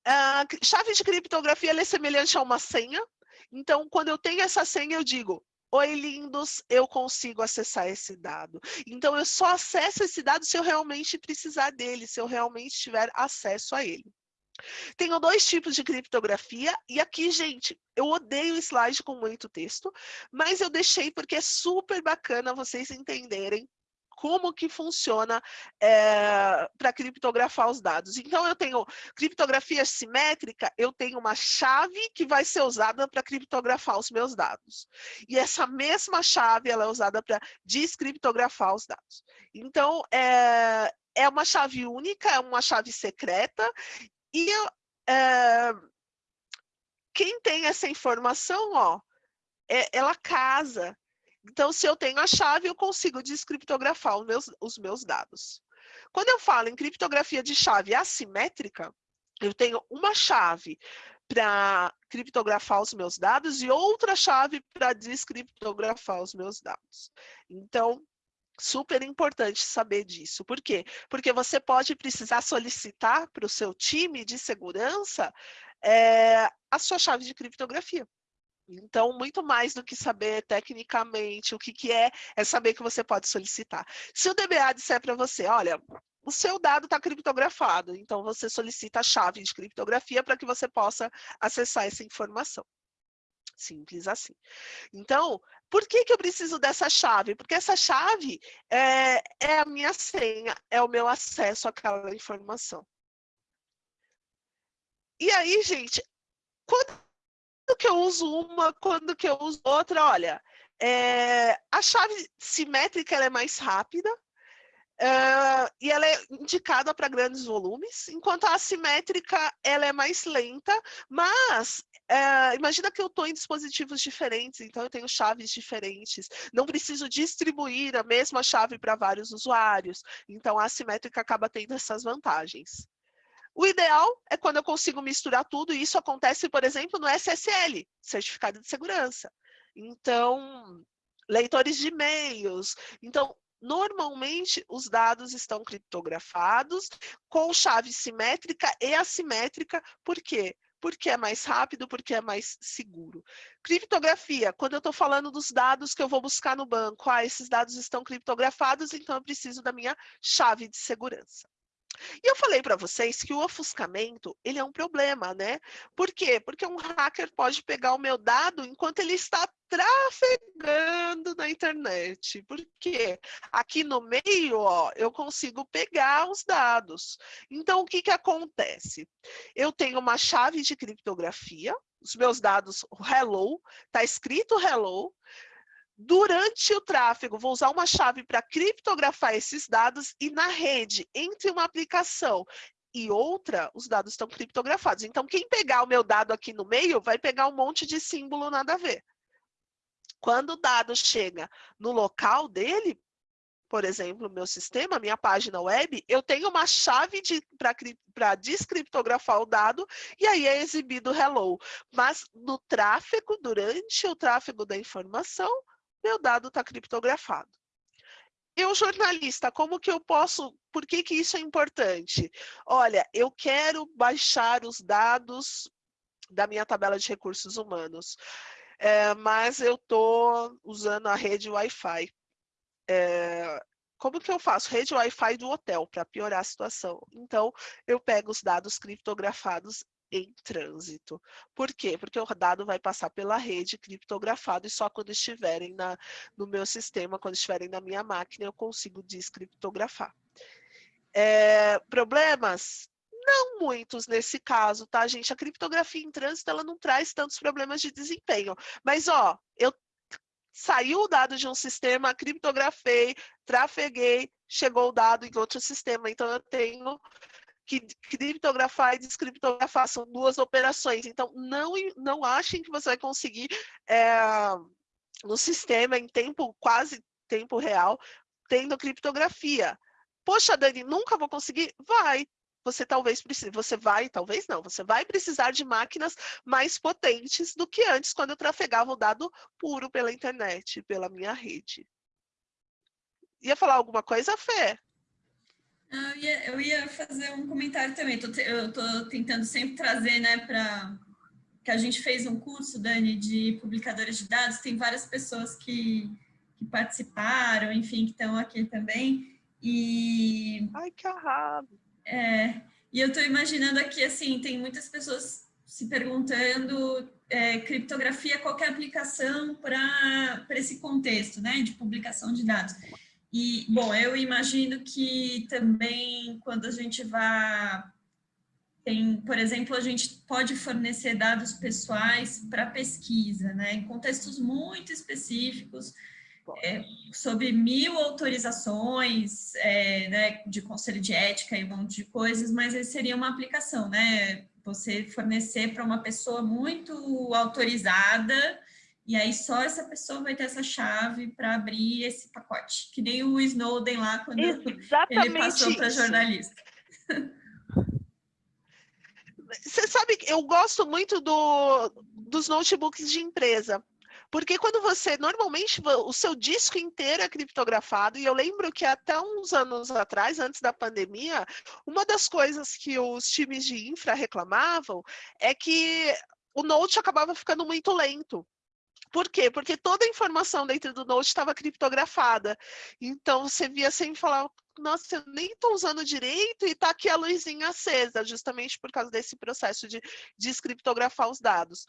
A chave de criptografia é semelhante a uma senha. Então, quando eu tenho essa senha, eu digo, Oi, lindos, eu consigo acessar esse dado. Então, eu só acesso esse dado se eu realmente precisar dele, se eu realmente tiver acesso a ele. Tenho dois tipos de criptografia, e aqui, gente, eu odeio slide com muito texto, mas eu deixei porque é super bacana vocês entenderem como que funciona é, eh, para criptografar os dados. Então, eu tenho criptografia simétrica, eu tenho uma chave que vai ser usada para criptografar os meus dados. E essa mesma chave, ela é usada para descriptografar os dados. Então, é, é uma chave única, é uma chave secreta, e é, quem tem essa informação, ó, é, ela casa então, se eu tenho a chave, eu consigo descriptografar os meus, os meus dados. Quando eu falo em criptografia de chave assimétrica, eu tenho uma chave para criptografar os meus dados e outra chave para descriptografar os meus dados. Então, super importante saber disso. Por quê? Porque você pode precisar solicitar para o seu time de segurança é, a sua chave de criptografia. Então, muito mais do que saber tecnicamente o que, que é, é saber que você pode solicitar. Se o DBA disser para você, olha, o seu dado está criptografado, então você solicita a chave de criptografia para que você possa acessar essa informação. Simples assim. Então, por que, que eu preciso dessa chave? Porque essa chave é, é a minha senha, é o meu acesso àquela informação. E aí, gente, quando quando que eu uso uma, quando que eu uso outra? Olha, é, a chave simétrica é mais rápida, Uh, e ela é indicada para grandes volumes, enquanto a assimétrica ela é mais lenta, mas imagina que eu estou em dispositivos diferentes, então eu tenho chaves diferentes, não preciso distribuir a mesma chave para vários usuários, então a assimétrica acaba tendo essas vantagens. O ideal é quando eu consigo misturar tudo, e isso acontece, por exemplo, no SSL, Certificado de Segurança. Então, leitores de e-mails. Então, normalmente, os dados estão criptografados com chave simétrica e assimétrica. Por quê? Porque é mais rápido, porque é mais seguro. Criptografia, quando eu estou falando dos dados que eu vou buscar no banco, ah, esses dados estão criptografados, então eu preciso da minha chave de segurança. E eu falei para vocês que o ofuscamento, ele é um problema, né? Por quê? Porque um hacker pode pegar o meu dado enquanto ele está trafegando na internet. Porque aqui no meio, ó, eu consigo pegar os dados. Então, o que que acontece? Eu tenho uma chave de criptografia, os meus dados hello, está escrito hello, Durante o tráfego, vou usar uma chave para criptografar esses dados e na rede, entre uma aplicação e outra, os dados estão criptografados. Então, quem pegar o meu dado aqui no meio, vai pegar um monte de símbolo nada a ver. Quando o dado chega no local dele, por exemplo, meu sistema, minha página web, eu tenho uma chave para descriptografar o dado e aí é exibido hello. Mas no tráfego, durante o tráfego da informação, meu dado está criptografado. Eu, jornalista, como que eu posso... Por que, que isso é importante? Olha, eu quero baixar os dados da minha tabela de recursos humanos, é, mas eu estou usando a rede Wi-Fi. É, como que eu faço? Rede Wi-Fi do hotel, para piorar a situação. Então, eu pego os dados criptografados em trânsito. Por quê? Porque o dado vai passar pela rede criptografado e só quando estiverem na, no meu sistema, quando estiverem na minha máquina, eu consigo descriptografar. É, problemas? Não muitos nesse caso, tá, gente? A criptografia em trânsito, ela não traz tantos problemas de desempenho. Mas, ó, eu saiu o dado de um sistema, criptografei, trafeguei, chegou o dado em outro sistema. Então, eu tenho que criptografar e descriptografar são duas operações. Então, não, não achem que você vai conseguir é, no sistema em tempo, quase tempo real, tendo criptografia. Poxa, Dani, nunca vou conseguir? Vai. Você talvez precise, você vai, talvez não, você vai precisar de máquinas mais potentes do que antes, quando eu trafegava o dado puro pela internet, pela minha rede. Ia falar alguma coisa, Fê? Eu ia, eu ia fazer um comentário também. Tô, eu estou tentando sempre trazer, né, para que a gente fez um curso, Dani, de publicadores de dados. Tem várias pessoas que, que participaram, enfim, que estão aqui também. E. Ai, que arrado! É, e eu estou imaginando aqui, assim, tem muitas pessoas se perguntando é, criptografia, qualquer aplicação para esse contexto, né, de publicação de dados. E, bom, eu imagino que também quando a gente vai... Tem, por exemplo, a gente pode fornecer dados pessoais para pesquisa, né? Em contextos muito específicos, é, sob mil autorizações, é, né, de conselho de ética e um monte de coisas, mas esse seria uma aplicação, né? Você fornecer para uma pessoa muito autorizada e aí só essa pessoa vai ter essa chave para abrir esse pacote, que nem o Snowden lá quando Exatamente ele passou para jornalista. Você sabe, eu gosto muito do, dos notebooks de empresa, porque quando você, normalmente, o seu disco inteiro é criptografado, e eu lembro que até uns anos atrás, antes da pandemia, uma das coisas que os times de infra reclamavam é que o Note acabava ficando muito lento. Por quê? Porque toda a informação dentro do Note estava criptografada. Então, você via sempre falar, nossa, eu nem estou usando direito e está aqui a luzinha acesa, justamente por causa desse processo de descriptografar os dados.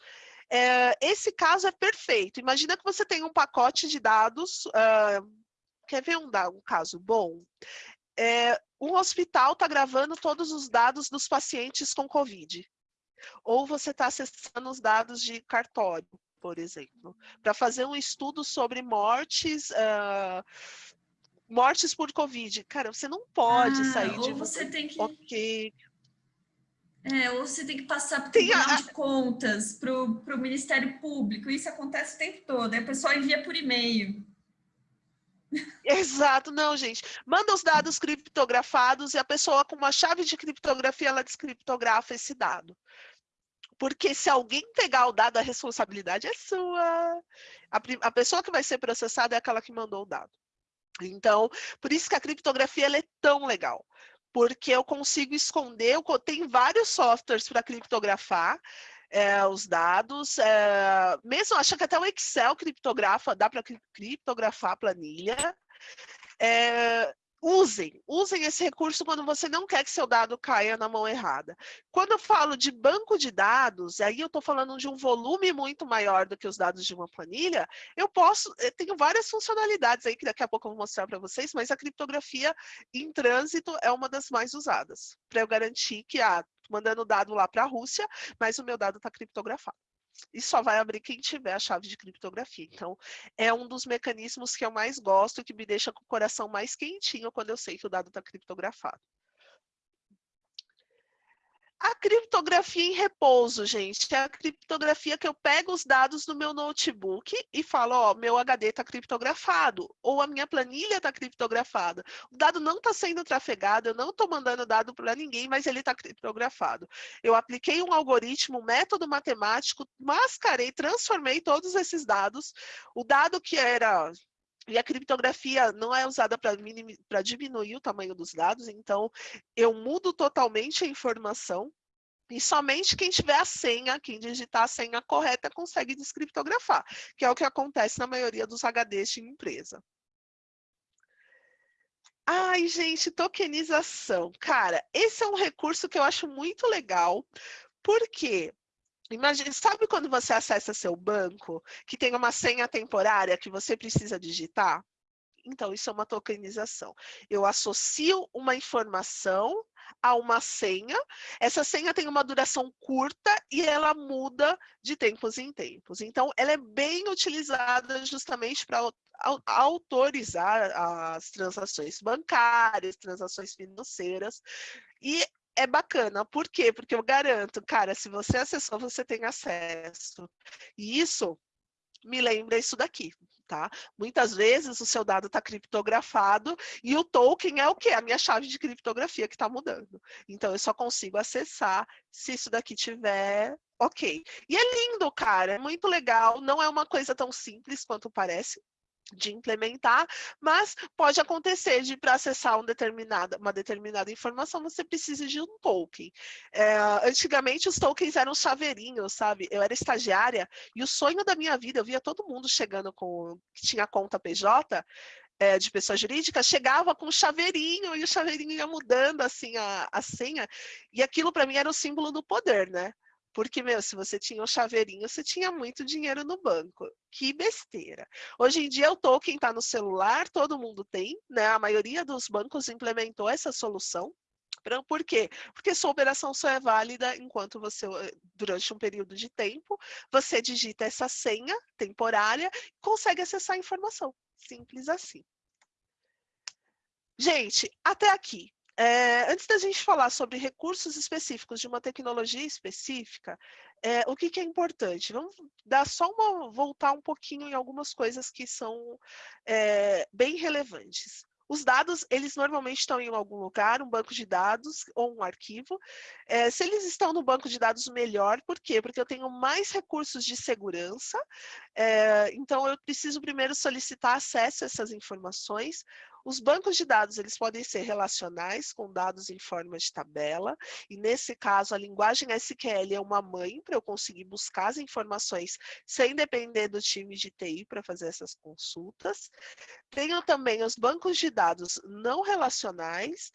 É, esse caso é perfeito. Imagina que você tem um pacote de dados, uh, quer ver um, um caso bom? É, um hospital está gravando todos os dados dos pacientes com Covid. Ou você está acessando os dados de cartório por exemplo, para fazer um estudo sobre mortes, uh, mortes por Covid. Cara, você não pode ah, sair de... você tem que... Ok. É, ou você tem que passar para o Tribunal a... de Contas, para o Ministério Público. Isso acontece o tempo todo. Aí o pessoal envia por e-mail. Exato, não, gente. Manda os dados criptografados e a pessoa com uma chave de criptografia, ela descriptografa esse dado. Porque se alguém pegar o dado, a responsabilidade é sua. A, a pessoa que vai ser processada é aquela que mandou o dado. Então, por isso que a criptografia é tão legal. Porque eu consigo esconder, eu tenho vários softwares para criptografar, é, os dados, é, mesmo acho que até o Excel criptografa, dá para criptografar a planilha. É, usem, usem esse recurso quando você não quer que seu dado caia na mão errada. Quando eu falo de banco de dados, aí eu estou falando de um volume muito maior do que os dados de uma planilha, eu posso, eu tenho várias funcionalidades aí que daqui a pouco eu vou mostrar para vocês, mas a criptografia em trânsito é uma das mais usadas, para eu garantir que, ah, mandando dado lá para a Rússia, mas o meu dado está criptografado e só vai abrir quem tiver a chave de criptografia. Então, é um dos mecanismos que eu mais gosto, que me deixa com o coração mais quentinho quando eu sei que o dado está criptografado. A criptografia em repouso, gente, é a criptografia que eu pego os dados do meu notebook e falo, ó, meu HD está criptografado, ou a minha planilha está criptografada. O dado não está sendo trafegado, eu não estou mandando dado para ninguém, mas ele está criptografado. Eu apliquei um algoritmo, um método matemático, mascarei, transformei todos esses dados. O dado que era e a criptografia não é usada para diminuir o tamanho dos dados, então eu mudo totalmente a informação e somente quem tiver a senha, quem digitar a senha correta, consegue descriptografar, que é o que acontece na maioria dos HDs de empresa. Ai, gente, tokenização. Cara, esse é um recurso que eu acho muito legal, porque Imagina, sabe quando você acessa seu banco, que tem uma senha temporária que você precisa digitar? Então, isso é uma tokenização. Eu associo uma informação a uma senha. Essa senha tem uma duração curta e ela muda de tempos em tempos. Então, ela é bem utilizada justamente para autorizar as transações bancárias, transações financeiras. E é bacana. Por quê? Porque eu garanto, cara, se você acessou, você tem acesso. E isso me lembra isso daqui, tá? Muitas vezes o seu dado está criptografado e o token é o quê? A minha chave de criptografia que está mudando. Então, eu só consigo acessar se isso daqui tiver ok. E é lindo, cara, é muito legal, não é uma coisa tão simples quanto parece, de implementar, mas pode acontecer de para acessar um determinada, uma determinada informação você precisa de um token. É, antigamente os tokens eram chaveirinhos, sabe? Eu era estagiária e o sonho da minha vida, eu via todo mundo chegando com que tinha conta PJ, é, de pessoa jurídica, chegava com um chaveirinho e o chaveirinho ia mudando assim a, a senha, e aquilo para mim era o símbolo do poder, né? Porque, meu, se você tinha o chaveirinho, você tinha muito dinheiro no banco. Que besteira. Hoje em dia, o token está no celular, todo mundo tem, né? A maioria dos bancos implementou essa solução. Por quê? Porque sua operação só é válida enquanto você, eh, durante um período de tempo, você digita essa senha temporária e consegue acessar a informação. Simples assim. Gente, até aqui. É, antes da gente falar sobre recursos específicos de uma tecnologia específica, é, o que, que, é importante? Vamos dar só uma, voltar um pouquinho em algumas coisas que são é, bem relevantes. Os dados, eles normalmente estão em algum lugar, um banco de dados ou um arquivo. É, se eles estão no banco de dados, melhor. Por quê? Porque eu tenho mais recursos de segurança. É, então, eu preciso primeiro solicitar acesso a essas informações. Os bancos de dados, eles podem ser relacionais, com dados em forma de tabela, e nesse caso a linguagem SQL é uma mãe para eu conseguir buscar as informações sem depender do time de TI para fazer essas consultas. Tenho também os bancos de dados não relacionais,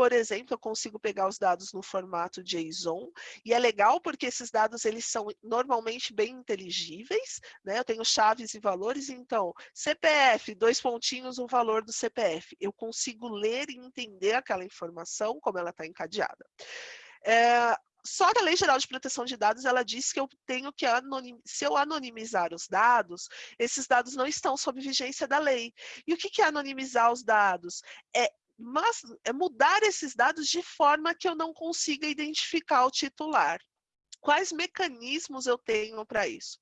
por exemplo, eu consigo pegar os dados no formato JSON, e é legal porque esses dados eles são normalmente bem inteligíveis, né? Eu tenho chaves e valores, então, CPF, dois pontinhos, o valor do CPF. Eu consigo ler e entender aquela informação, como ela está encadeada. É, só que a Lei Geral de Proteção de Dados, ela diz que eu tenho que, anonim... se eu anonimizar os dados, esses dados não estão sob vigência da lei. E o que é anonimizar os dados? É mas é mudar esses dados de forma que eu não consiga identificar o titular. Quais mecanismos eu tenho para isso?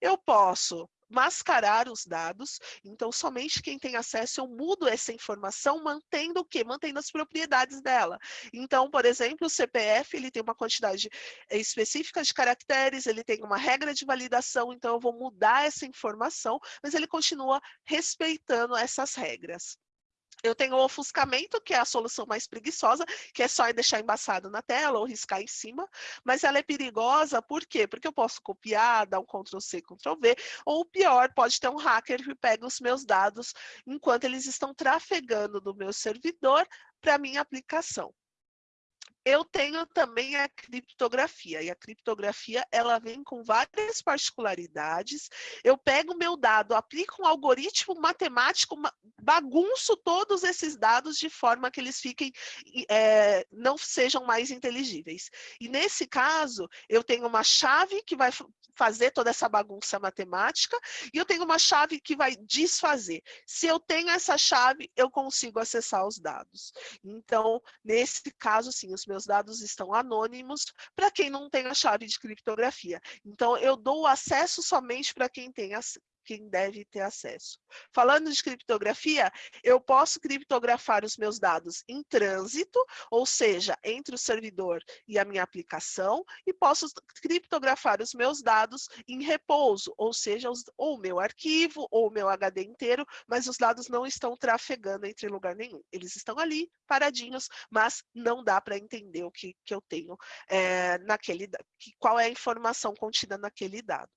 Eu posso mascarar os dados, então somente quem tem acesso eu mudo essa informação mantendo o quê? Mantendo as propriedades dela. Então, por exemplo, o CPF ele tem uma quantidade eh, específica de caracteres, ele tem uma regra de validação, então eu vou mudar essa informação, mas ele continua respeitando essas regras. Eu tenho o ofuscamento, que é a solução mais preguiçosa, que é só deixar embaçado na tela ou riscar em cima, mas ela é perigosa, por quê? Porque eu posso copiar, dar um Ctrl-C, Ctrl-V, ou pior, pode ter um hacker que pega os meus dados enquanto eles estão trafegando no meu servidor para minha aplicação eu tenho também a criptografia, e a criptografia ela vem com várias particularidades. Eu pego o meu dado, aplico um algoritmo matemático, bagunço todos esses dados de forma que eles fiquem, é, não sejam mais inteligíveis. E nesse caso, eu tenho uma chave que vai fazer toda essa bagunça matemática e eu tenho uma chave que vai desfazer. Se eu tenho essa chave, eu consigo acessar os dados. Então, nesse caso, sim, os meus dados estão anônimos para quem não tem a chave de criptografia. Então, eu dou acesso somente para quem tem quem deve ter acesso. Falando de criptografia, eu posso criptografar os meus dados em trânsito, ou seja, entre o servidor e a minha aplicação, e posso criptografar os meus dados em repouso, ou seja, os, ou o meu arquivo, ou o meu HD inteiro, mas os dados não estão trafegando entre lugar nenhum. Eles estão ali, paradinhos, mas não dá para entender o que, que eu tenho é, naquele, qual é a informação contida naquele dado.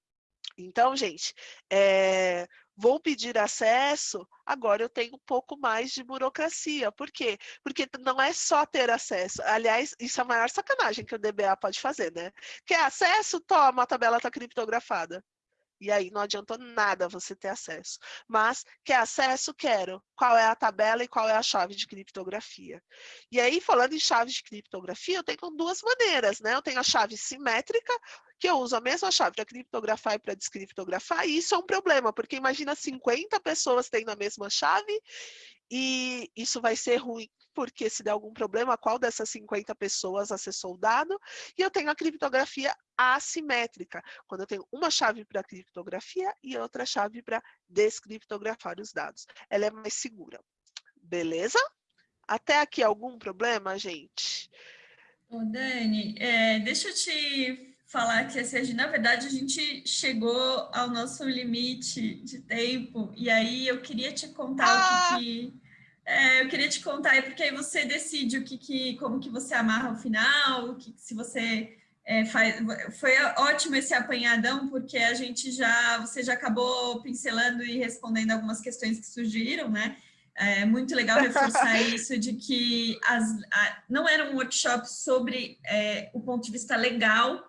Então, gente, é, vou pedir acesso, agora eu tenho um pouco mais de burocracia. Por quê? Porque não é só ter acesso. Aliás, isso é a maior sacanagem que o DBA pode fazer, né? Quer acesso? Toma, a tabela está criptografada. E aí não adiantou nada você ter acesso. Mas, quer acesso? Quero. Qual é a tabela e qual é a chave de criptografia? E aí, falando em chave de criptografia, eu tenho duas maneiras, né? Eu tenho a chave simétrica, que eu uso a mesma chave para criptografar e para descriptografar, e isso é um problema, porque imagina 50 pessoas tendo a mesma chave, e isso vai ser ruim, porque se der algum problema, qual dessas 50 pessoas acessou o dado? E eu tenho a criptografia assimétrica, quando eu tenho uma chave para criptografia e outra chave para descriptografar os dados. Ela é mais segura. Beleza? Até aqui algum problema, gente? Ô, Dani, é, deixa eu te falar que, assim, na verdade, a gente chegou ao nosso limite de tempo, e aí eu queria te contar ah! o que, que é, eu queria te contar, porque aí você decide o que, que como que você amarra o final, o que, se você é, faz. Foi ótimo esse apanhadão, porque a gente já, você já acabou pincelando e respondendo algumas questões que surgiram, né? É muito legal reforçar (laughs) isso de que as, a, não era um workshop sobre é, o ponto de vista legal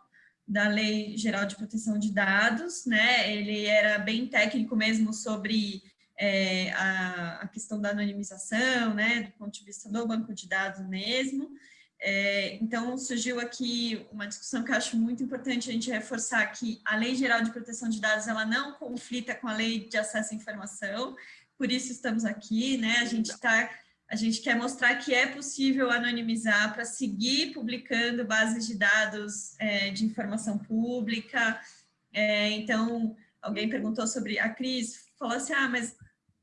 da Lei Geral de Proteção de Dados, né? Ele era bem técnico mesmo sobre é, a, a, questão da anonimização, né? Do ponto de vista do banco de dados mesmo. É, então, surgiu aqui uma discussão que eu acho muito importante a gente reforçar que a Lei Geral de Proteção de Dados, ela não conflita com a Lei de Acesso à Informação, por isso estamos aqui, né? A gente está a gente quer mostrar que é possível anonimizar para seguir publicando bases de dados é, de informação pública. É, então, alguém perguntou sobre a Cris, falou assim, ah, mas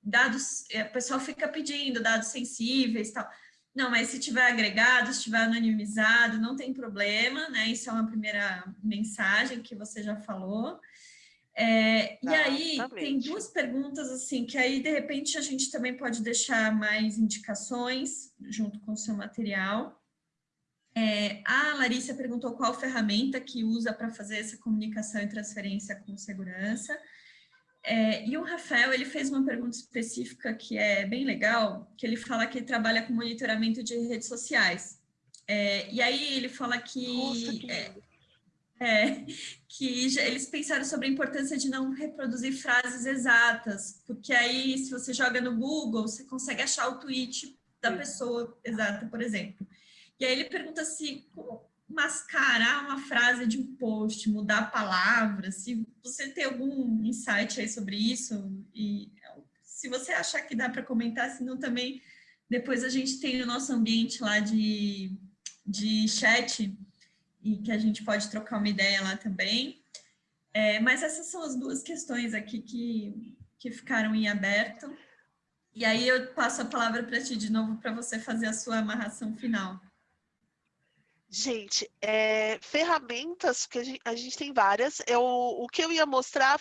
dados, é, o pessoal fica pedindo dados sensíveis tal. Não, mas se tiver agregado, se tiver anonimizado, não tem problema, né? Isso é uma primeira mensagem que você já falou. É, e aí, tem duas perguntas, assim, que aí, de repente, a gente também pode deixar mais indicações junto com o seu material. É, a Larissa perguntou qual ferramenta que usa para fazer essa comunicação e transferência com segurança. É, e o Rafael, ele fez uma pergunta específica que é bem legal, que ele fala que ele trabalha com monitoramento de redes sociais. É, e aí ele fala que... Nossa, que é, é, (laughs) que já, eles pensaram sobre a importância de não reproduzir frases exatas, porque aí, se você joga no Google, você consegue achar o tweet da pessoa exata, por exemplo. E aí ele pergunta se como mascarar uma frase de um post, mudar palavras, se você tem algum insight aí sobre isso, e se você achar que dá para comentar, senão também depois a gente tem o nosso ambiente lá de, de chat, e que a gente pode trocar uma ideia lá também. É, mas essas são as duas questões aqui que, que ficaram em aberto. E aí eu passo a palavra para ti de novo para você fazer a sua amarração final. Gente, é, ferramentas, que a gente, a gente, tem várias. Eu, o que eu ia mostrar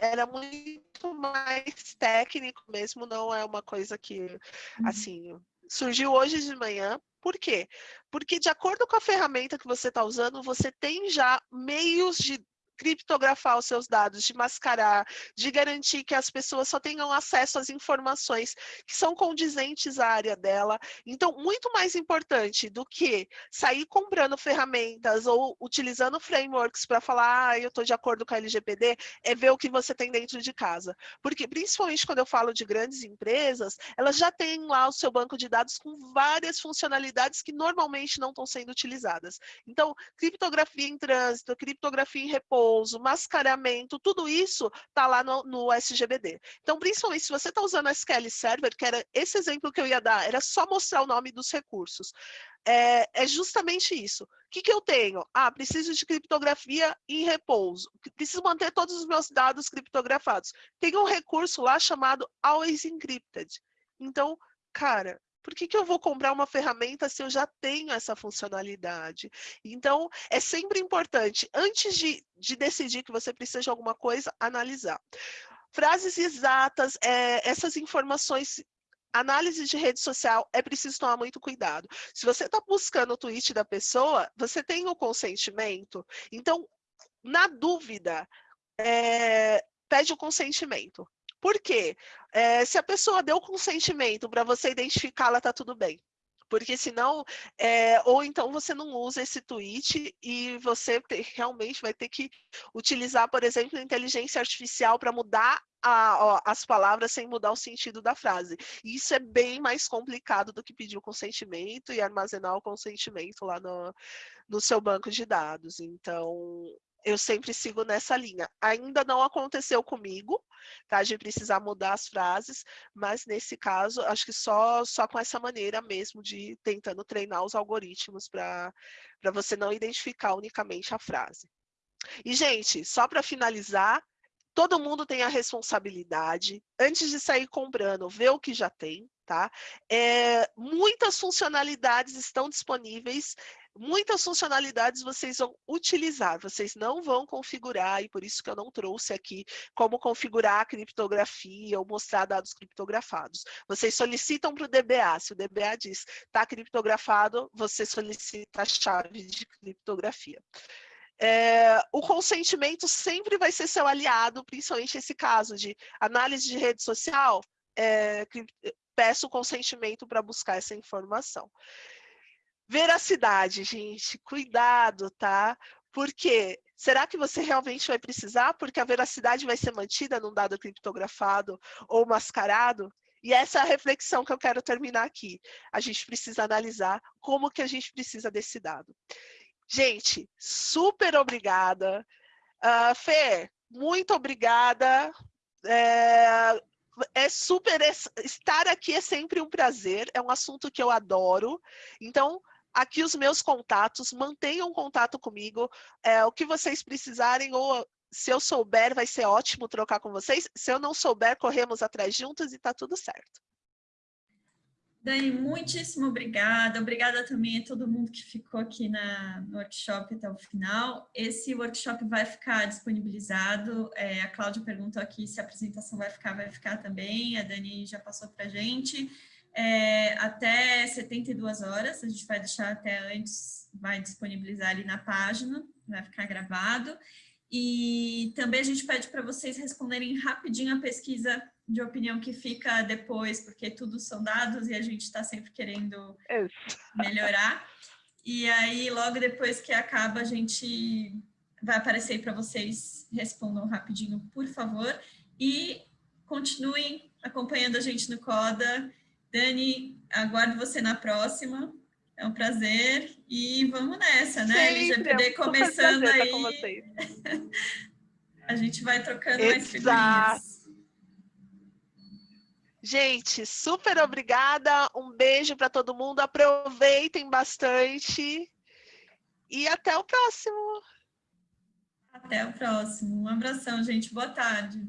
era muito mais técnico mesmo, não é uma coisa que, uhum. assim, surgiu hoje de manhã. Por quê? Porque de acordo com a ferramenta que você está usando, você tem já meios de criptografar os seus dados, de mascarar, de garantir que as pessoas só tenham acesso às informações que são condizentes à área dela. Então, muito mais importante do que sair comprando ferramentas ou utilizando frameworks para falar, ah, eu estou de acordo com a LGPD, é ver o que você tem dentro de casa. Porque, principalmente quando eu falo de grandes empresas, elas já têm lá o seu banco de dados com várias funcionalidades que normalmente não estão sendo utilizadas. Então, criptografia em trânsito, criptografia em repouso, repouso, mascaramento, tudo isso está lá no, no, SGBD. Então, principalmente se você está usando SQL Server, que era esse exemplo que eu ia dar, era só mostrar o nome dos recursos. É, é justamente isso. O que, que eu tenho? Ah, preciso de criptografia em repouso. Preciso manter todos os meus dados criptografados. Tem um recurso lá chamado Always Encrypted. Então, cara, por que, que eu vou comprar uma ferramenta se eu já tenho essa funcionalidade? Então, é sempre importante, antes de, de decidir que você precisa de alguma coisa, analisar. Frases exatas, é, essas informações análise de rede social é preciso tomar muito cuidado. Se você está buscando o tweet da pessoa, você tem o consentimento. Então, na dúvida, é, pede o consentimento. Por quê? É, se a pessoa deu consentimento para você identificá-la, tá tudo bem porque senão, é, ou então você não usa esse tweet e você te, realmente vai ter que utilizar, por exemplo, inteligência artificial para mudar a, as palavras sem mudar o sentido da frase. Isso é bem mais complicado do que pedir o consentimento e armazenar o consentimento lá no, no seu banco de dados. Então, eu sempre sigo nessa linha. Ainda não aconteceu comigo, tá? De precisar mudar as frases, mas nesse caso, acho que só, só com essa maneira mesmo de tentando treinar os algoritmos para você não identificar unicamente a frase. E, gente, só para finalizar, todo mundo tem a responsabilidade, antes de sair comprando, ver o que já tem, tá? É, muitas funcionalidades estão disponíveis muitas funcionalidades vocês vão utilizar, vocês não vão configurar, e por isso que eu não trouxe aqui como configurar a criptografia ou mostrar dados criptografados. Vocês solicitam para o DBA, se o DBA diz está criptografado, você solicita a chave de criptografia. É, o consentimento sempre vai ser seu aliado, principalmente esse caso de análise de rede social, é, peço consentimento para buscar essa informação. Veracidade, gente, cuidado, tá? Porque será que você realmente vai precisar? Porque a veracidade vai ser mantida num dado criptografado ou mascarado? E essa é a reflexão que eu quero terminar aqui. A gente precisa analisar como que a gente precisa desse dado. Gente, super obrigada. Uh, Fê, muito obrigada. É, é super. Estar aqui é sempre um prazer, é um assunto que eu adoro. Então, aqui os meus contatos, mantenham contato comigo, é, o que vocês precisarem, ou se eu souber, vai ser ótimo trocar com vocês, se eu não souber, corremos atrás juntos e tá tudo certo. Dani, muitíssimo obrigada. Obrigada também a todo mundo que ficou aqui na, no workshop até o final. Esse workshop vai ficar disponibilizado. É, a Cláudia perguntou aqui se a apresentação vai ficar, vai ficar também. A Dani já passou para a gente é, até 72 horas, a gente vai deixar até antes, vai disponibilizar ali na página, vai ficar gravado. E também a gente pede para vocês responderem rapidinho a pesquisa de opinião que fica depois, porque tudo são dados e a gente está sempre querendo melhorar. E aí, logo depois que acaba, a gente vai aparecer para vocês, respondam rapidinho, por favor. E continuem acompanhando a gente no CODA, Dani, aguardo você na próxima. É um prazer e vamos nessa, né? Sempre, LGPD é começando aí. (laughs) a gente vai trocando Exato. mais figurinhas. Gente, super obrigada. Um beijo para todo mundo. Aproveitem bastante. E até o próximo. Até o próximo. Um abração, gente. Boa tarde.